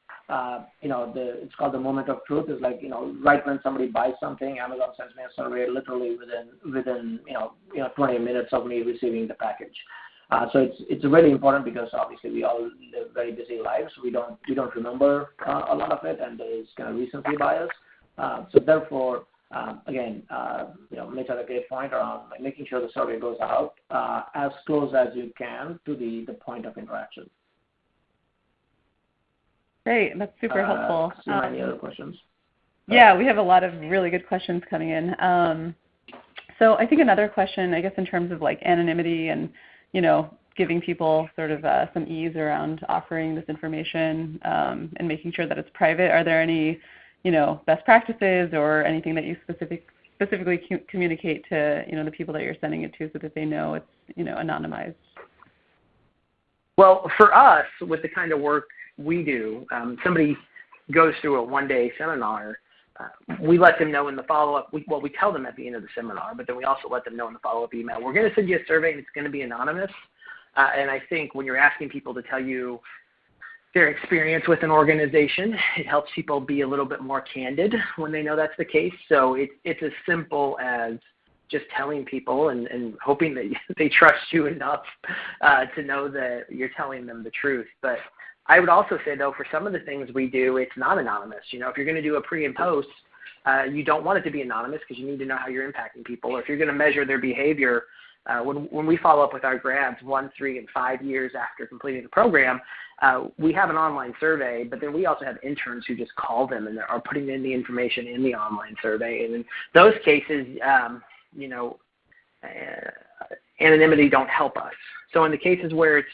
you know, the it's called the moment of truth. Is like you know, right when somebody buys something, Amazon sends me a survey literally within within you know you know 20 minutes of me receiving the package. Uh, so it's it's really important because obviously we all live very busy lives. We don't we don't remember uh, a lot of it, and there is kind of recency bias. Uh, so therefore, um, again, uh, you know, Mitch had a great point around like, making sure the survey goes out uh, as close as you can to the, the point of interaction. Great. That's super uh, helpful. Any Um, other questions? Yeah, we have a lot of really good questions coming in. Um, so I think another question, I guess, in terms of like anonymity and you know giving people sort of uh, some ease around offering this information um, and making sure that it's private. Are there any you know best practices or anything that you specific specifically cu- communicate to you know the people that you're sending it to so that they know it's you know anonymized? Well, for us, with the kind of work we do, um, somebody goes through a one-day seminar. Uh, we let them know in the follow-up. We, well, we tell them at the end of the seminar, but then we also let them know in the follow-up email. We're going to send you a survey, and it's going to be anonymous. Uh, and I think when you're asking people to tell you their experience with an organization, it helps people be a little bit more candid when they know that's the case. So it, it's as simple as just telling people and, and hoping that [LAUGHS] they trust you enough uh, to know that you're telling them the truth. But I would also say though, for some of the things we do, it's not anonymous. You know, if you're going to do a pre and post, uh, you don't want it to be anonymous because you need to know how you're impacting people. Or if you're going to measure their behavior, uh, when when we follow up with our grads one, three, and five years after completing the program, uh, we have an online survey, but then we also have interns who just call them and are putting in the information in the online survey. And in those cases, um, you know, uh, anonymity don't help us. So in the cases where it's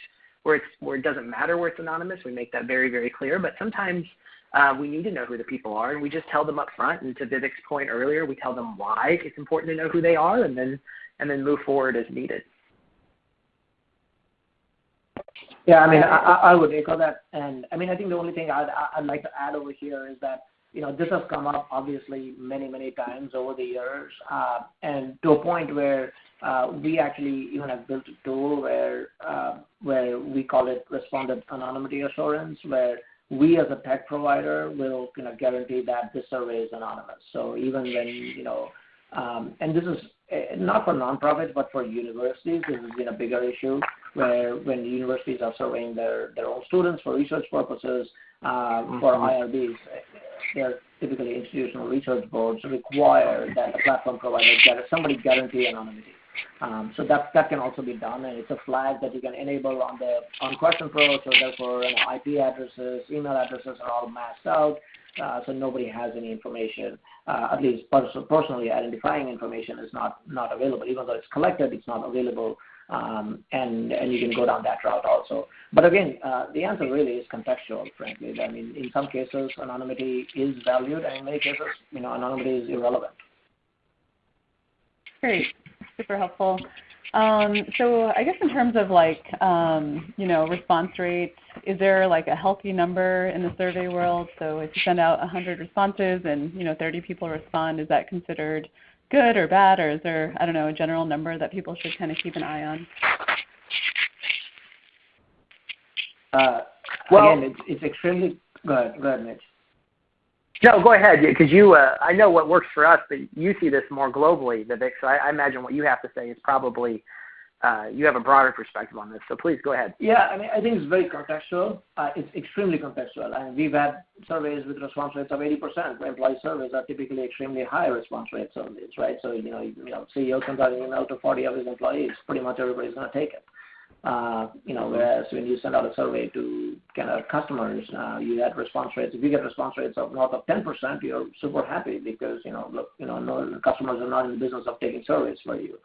where where it doesn't matter where it's anonymous, we make that very very clear. But sometimes uh, we need to know who the people are, and we just tell them up front. And to Vivek's point earlier, we tell them why it's important to know who they are, and then and then move forward as needed. Yeah, I mean, I, I would echo that. And I mean, I think the only thing I'd, I'd like to add over here is that, you know, this has come up obviously many, many times over the years, uh, and to a point where we actually even have built a tool where uh, where we call it respondent anonymity assurance, where we as a tech provider will you know guarantee that this survey is anonymous. So even when you know, um, and this is uh, not for nonprofits but for universities, this has been a bigger issue where when universities are surveying their their own students for research purposes uh, for IRBs, they're typically institutional research boards require that the platform provider somebody guarantee anonymity. Um, so that that can also be done, and it's a flag that you can enable on the on QuestionPro. So therefore, you know, IP addresses, email addresses are all masked out, uh, so nobody has any information. Uh, at least pers- personally identifying information is not not available, even though it's collected, it's not available. Um, and and you can go down that route also. But again, uh, the answer really is contextual. Frankly, I mean, in some cases, anonymity is valued, and in many cases, you know, anonymity is irrelevant. Great, super helpful. Um, so I guess in terms of like um, you know response rate, is there like a healthy number in the survey world? So if you send out 100 responses and you know 30 people respond, is that considered good or bad, or is there I don't know a general number that people should kind of keep an eye on? Uh, Well- again, it's, it's extremely good. Go ahead, Mitch. No, go ahead, because you. Uh, I know what works for us, but you see this more globally, Vivek. So I, I imagine what you have to say is probably uh, you have a broader perspective on this. So please go ahead. Yeah, I mean, I think it's very contextual. Uh, it's extremely contextual. And we've had surveys with response rates of 80%. Employee surveys are typically extremely high response rate surveys, right? So, you know, you know CEO sends out an email to 40 of his employees, pretty much everybody's going to take it. Uh, you know, whereas when you send out a survey to kind of customers, uh, you had response rates. If you get response rates of north of 10%, you're super happy because, you know, look, you know, no, customers are not in the business of taking surveys for you.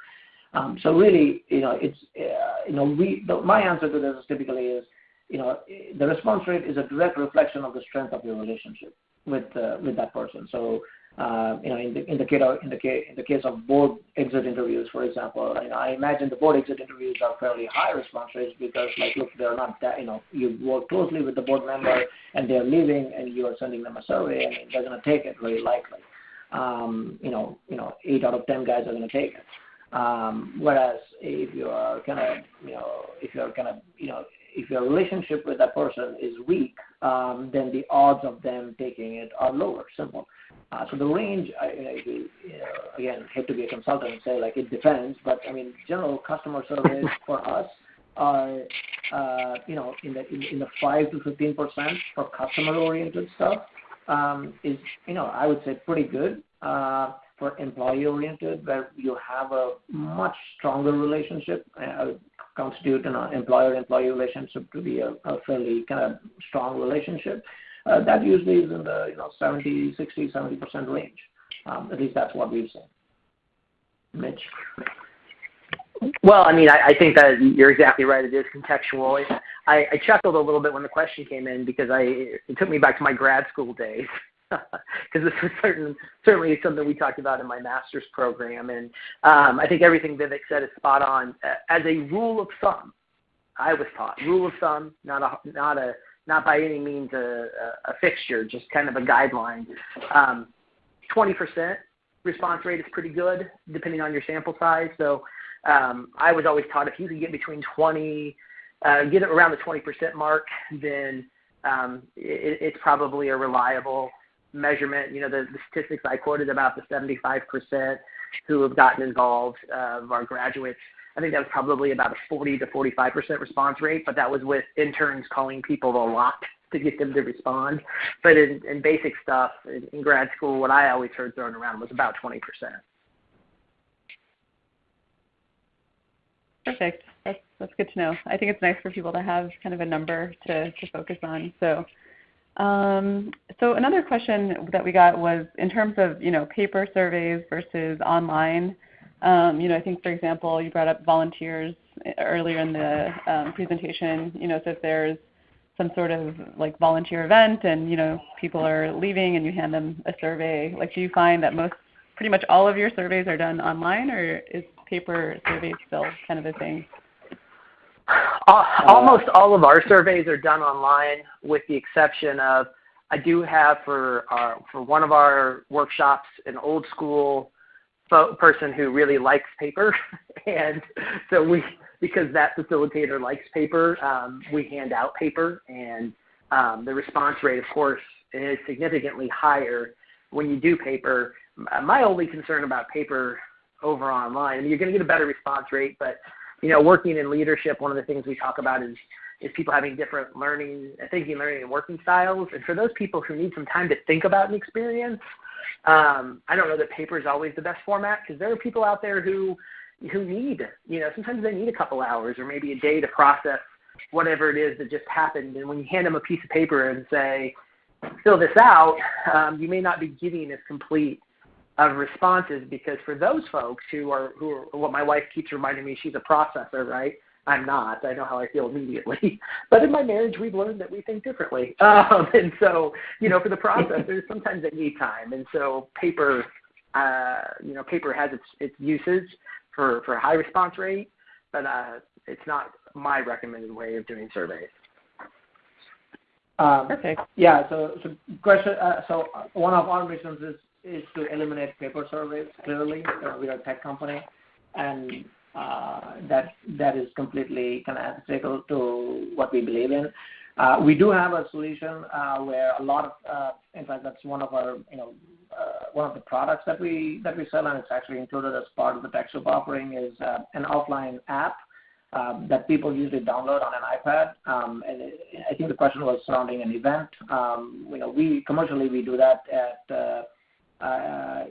Um, so really, you know, it's, uh, you know, we, my answer to this is typically is, you know, the response rate is a direct reflection of the strength of your relationship with, with that person. So, you know, in the case of board exit interviews, for example, I imagine the board exit interviews are fairly high response rates because, like, look, they're not that, you know, you work closely with the board member and they're leaving, and you are sending them a survey, and they're going to take it very likely. Um, you know, eight out of ten guys are going to take it. Um, whereas if you are kind of you know, if you are kind of, you know, if you're kind of, you know, if your relationship with that person is weak, um, then the odds of them taking it are lower. Simple. Uh, so the range, I, you know, again, hate to be a consultant and say like it depends, but I mean, general customer [LAUGHS] service for us are, uh, you know, in the in, in the five to fifteen percent for customer-oriented stuff um, is, you know, I would say pretty good. Uh, for employee-oriented, where you have a much stronger relationship. Would constitute an employer-employee relationship to be a, fairly kind of strong relationship. Uh, that usually is in the you know 70, 60, 70 percent range. Um, at least that's what we've seen. Mitch. Well, I mean, I, think that you're exactly right. It is contextual. I, I chuckled a little bit when the question came in because I it took me back to my grad school days because this is certain, certainly something we talked about in my master's program. And um, I think everything Vivek said is spot on. As a rule of thumb, I was taught rule of thumb, not a not a not by any means a, a, fixture, just kind of a guideline. Um, 20% response rate is pretty good, depending on your sample size. So um, I was always taught if you can get between 20, uh, get it around the 20% mark, then um, it, it's probably a reliable measurement. You know, the, the statistics I quoted about the 75% who have gotten involved uh, of our graduates. I think that was probably about a 40 to 45% response rate, but that was with interns calling people a lot to get them to respond. But in, in basic stuff in, in grad school, what I always heard thrown around was about 20%. Perfect. That's that's good to know. I think it's nice for people to have kind of a number to to focus on. So um, so another question that we got was in terms of you know paper surveys versus online. Um, you know, I think for example, you brought up volunteers earlier in the um, presentation. You know, so if there's some sort of like volunteer event and you know people are leaving and you hand them a survey, like do you find that most, pretty much all of your surveys are done online, or is paper surveys still kind of a thing? Almost all of our surveys are done online, with the exception of I do have for our, for one of our workshops an old school person who really likes paper, [LAUGHS] and so we because that facilitator likes paper, um, we hand out paper, and um, the response rate, of course, is significantly higher when you do paper. My only concern about paper over online, I mean, you're going to get a better response rate, but you know, working in leadership, one of the things we talk about is is people having different learning, thinking, learning, and working styles. And for those people who need some time to think about an experience, um, I don't know that paper is always the best format because there are people out there who who need, you know, sometimes they need a couple hours or maybe a day to process whatever it is that just happened. And when you hand them a piece of paper and say, fill this out, um, you may not be getting as complete of responses because for those folks who are who are what my wife keeps reminding me she's a processor, right? I'm not. I know how I feel immediately. [LAUGHS] But in my marriage, we've learned that we think differently. [LAUGHS] Um, and so, you know, for the processors, sometimes they need time. And so, paper, uh, you know, paper has its its uses for for high response rate, but uh, it's not my recommended way of doing surveys. Um, Perfect. Yeah. So, so question. Uh, so one of our missions is is to eliminate paper surveys. Clearly, we are a tech company, and uh, that that is completely kind of antithetical to what we believe in. Uh, we do have a solution uh, where a lot of, in fact, that's one of our, you know, one of the products that we that we sell, and it's actually included as part of the TechSoup offering, is an offline app um, that people usually download on an iPad. Um, and I think the question was surrounding an event. Um, you know, we commercially we do that at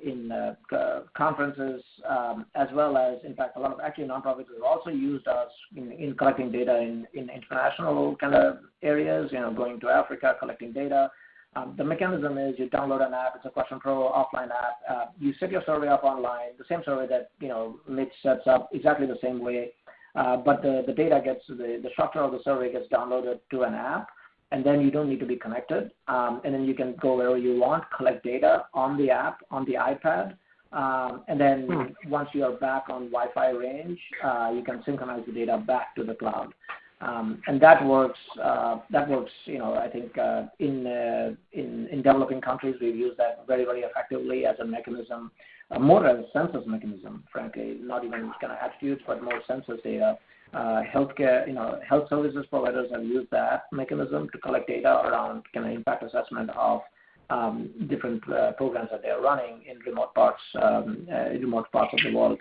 in uh, conferences, um, as well as, in fact, a lot of actually nonprofits have also used us in, in collecting data in, in international kind of areas, you know, going to Africa, collecting data. Um, the mechanism is you download an app. It's a QuestionPro offline app. Uh, you set your survey up online, the same survey that you know Mitch sets up, exactly the same way. Uh, but the, data gets the, the structure of the survey gets downloaded to an app, and then you don't need to be connected. Um, and then you can go wherever you want, collect data on the app, on the iPad. Um, and then hmm. once you are back on Wi-Fi range, uh, you can synchronize the data back to the cloud. Um, and that works. Uh, that works. You know, I think uh, in, uh, in in developing countries, we've used that very very effectively as a mechanism, uh, more as a census mechanism. Frankly, not even kind of attitudes, but more census data uh, healthcare, you know, health services providers have used that mechanism to collect data around kind of impact assessment of um, different uh, programs that they're running in remote parts, um, uh, of the world,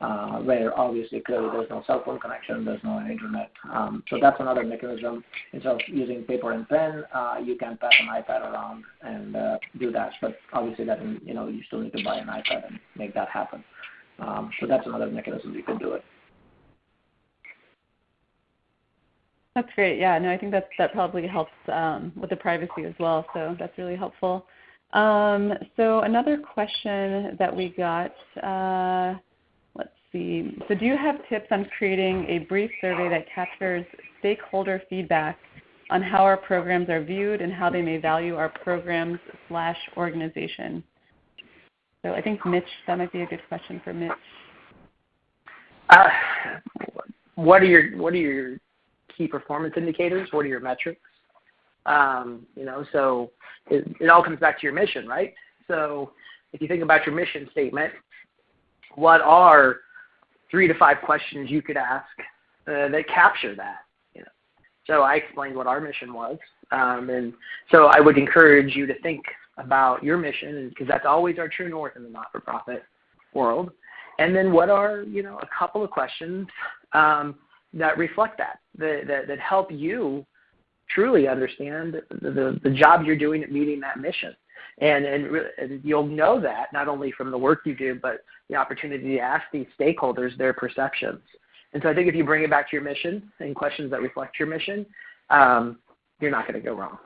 uh, where obviously clearly there's no cell phone connection, there's no internet. Um, so that's another mechanism. Instead of using paper and pen, uh, you can pass an iPad around and uh, do that. But obviously, that you know you still need to buy an iPad and make that happen. So that's another mechanism you can do it. That's great. Yeah, no, I think that that probably helps um, with the privacy as well. So that's really helpful. Um, so another question that we got. Uh, let's see. So do you have tips on creating a brief survey that captures stakeholder feedback on how our programs are viewed and how they may value our programs slash organization? So I think Mitch, that might be a good question for Mitch. Uh, what are your what are your key performance indicators? What are your metrics? Um, you know, so it, it all comes back to your mission, right? So if you think about your mission statement, what are three to five questions you could ask uh, that capture that? You know, so I explained what our mission was, um, and so I would encourage you to think about your mission, because that's always our true north in the not-for-profit world. And then what are you know a couple of questions um, that reflect that, that, that, that help you truly understand the, the, the job you're doing at meeting that mission. And, and, and you'll know that not only from the work you do, but the opportunity to ask these stakeholders their perceptions. And so I think if you bring it back to your mission and questions that reflect your mission, um, you're not going to go wrong.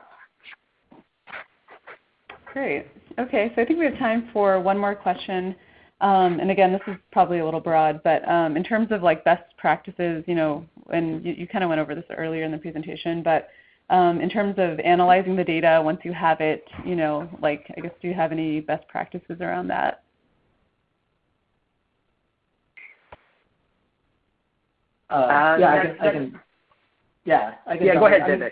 Great. Okay, so I think we have time for one more question. Um, and again, this is probably a little broad, but um, in terms of like best practices, you know, and you, you kind of went over this earlier in the presentation, but um, in terms of analyzing the data once you have it, you know, like I guess do you have any best practices around that? Uh, yeah, I can, I can, yeah, I can. Yeah, go ahead, Vivek.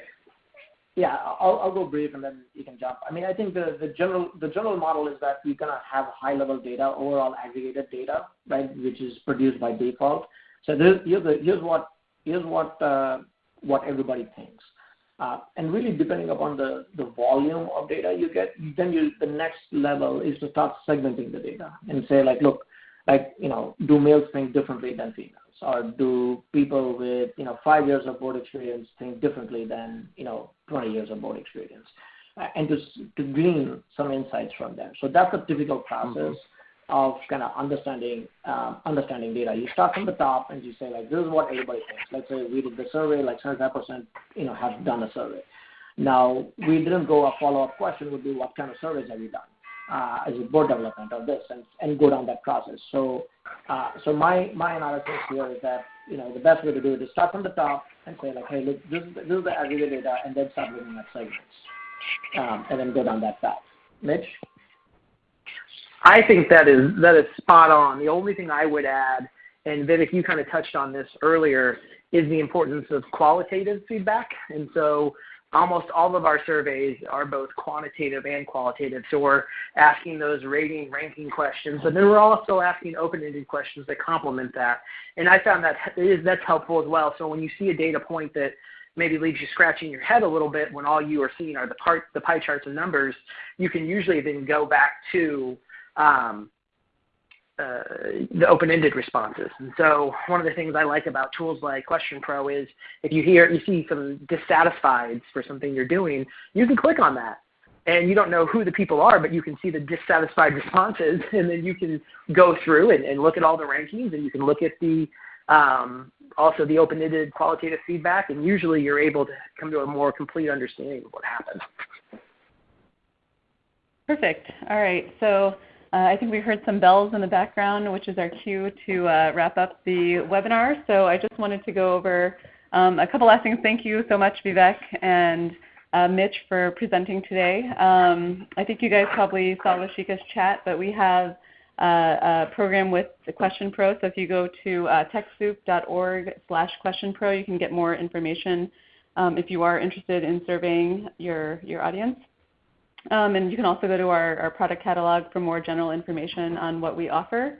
Yeah, I'll, I'll go brief and then you can jump. I mean, I think the, the general the general model is that you're gonna have high level data, overall aggregated data, right, which is produced by default. So here's, the, here's what here's what uh, what everybody thinks. Uh, and really depending upon the, the volume of data you get, then you, the next level is to start segmenting the data and say like, look, like, you know, do males think differently than females? Or do people with you know five years of board experience think differently than you know 20 years of board experience, uh, and to to glean some insights from them. So that's a typical process. Mm-hmm. Of kind of understanding um, understanding data. You start from the top and you say like this is what everybody thinks. Let's say we did the survey, like 75% you know have done a survey. Now we didn't go a follow up question would be what kind of surveys have you done? Uh, as a board development of this and, and go down that process. So, uh, so my, my analysis here is that, you know, the best way to do it is start from the top and say like, hey, look, this is, the, this is the aggregate data, and then start looking at segments, um, and then go down that path. Mitch? I think that is, that is spot on. The only thing I would add, and Vivek, you kind of touched on this earlier, is the importance of qualitative feedback. And so almost all of our surveys are both quantitative and qualitative. So we're asking those rating, ranking questions, but then we're also asking open-ended questions that complement that. And I found that is, that's helpful as well. So when you see a data point that maybe leaves you scratching your head a little bit when all you are seeing are the, part, the pie charts and numbers, you can usually then go back to um, uh, the open-ended responses. And so one of the things I like about tools like QuestionPro is if you hear you see some dissatisfieds for something you're doing, you can click on that. And you don't know who the people are, but you can see the dissatisfied [LAUGHS] responses, and then you can go through and, and look at all the rankings, and you can look at the um, also the open-ended qualitative feedback, and usually you're able to come to a more complete understanding of what happened. Perfect. All right. So uh, I think we heard some bells in the background, which is our cue to uh, wrap up the webinar. So I just wanted to go over um, a couple last things. Thank you so much, Vivek. And uh, Mitch for presenting today. Um, I think you guys probably saw Lashika's chat, but we have uh, a program with the QuestionPro. So if you go to uh, TechSoup.org slash QuestionPro, you can get more information um, if you are interested in surveying your, your audience. Um, and you can also go to our, our, product catalog for more general information on what we offer.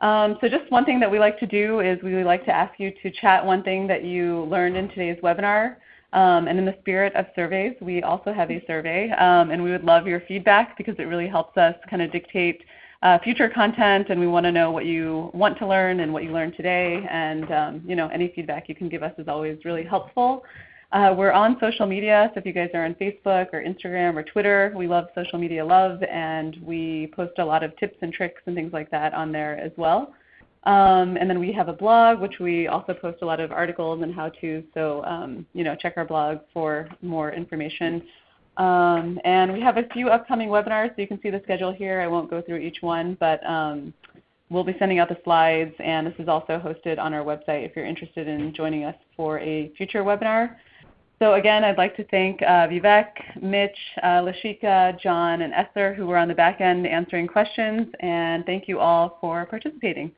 Um, so just one thing that we like to do is we like to ask you to chat one thing that you learned in today's webinar. Um, and in the spirit of surveys, we also have a survey. Um, and we would love your feedback because it really helps us kind of dictate uh, future content and we want to know what you want to learn and what you learned today. And um, you know, any feedback you can give us is always really helpful. Uh, we're on social media, so if you guys are on Facebook or Instagram or Twitter, we love social media love, and we post a lot of tips and tricks and things like that on there as well. Um, and then we have a blog, which we also post a lot of articles and how-tos. So um, you know, check our blog for more information. Um, and we have a few upcoming webinars, so you can see the schedule here. I won't go through each one, but um, we'll be sending out the slides, and this is also hosted on our website if you're interested in joining us for a future webinar. So again, I'd like to thank uh, Vivek, Mitch, uh, Lashika, John, and Esther who were on the back end answering questions, and thank you all for participating.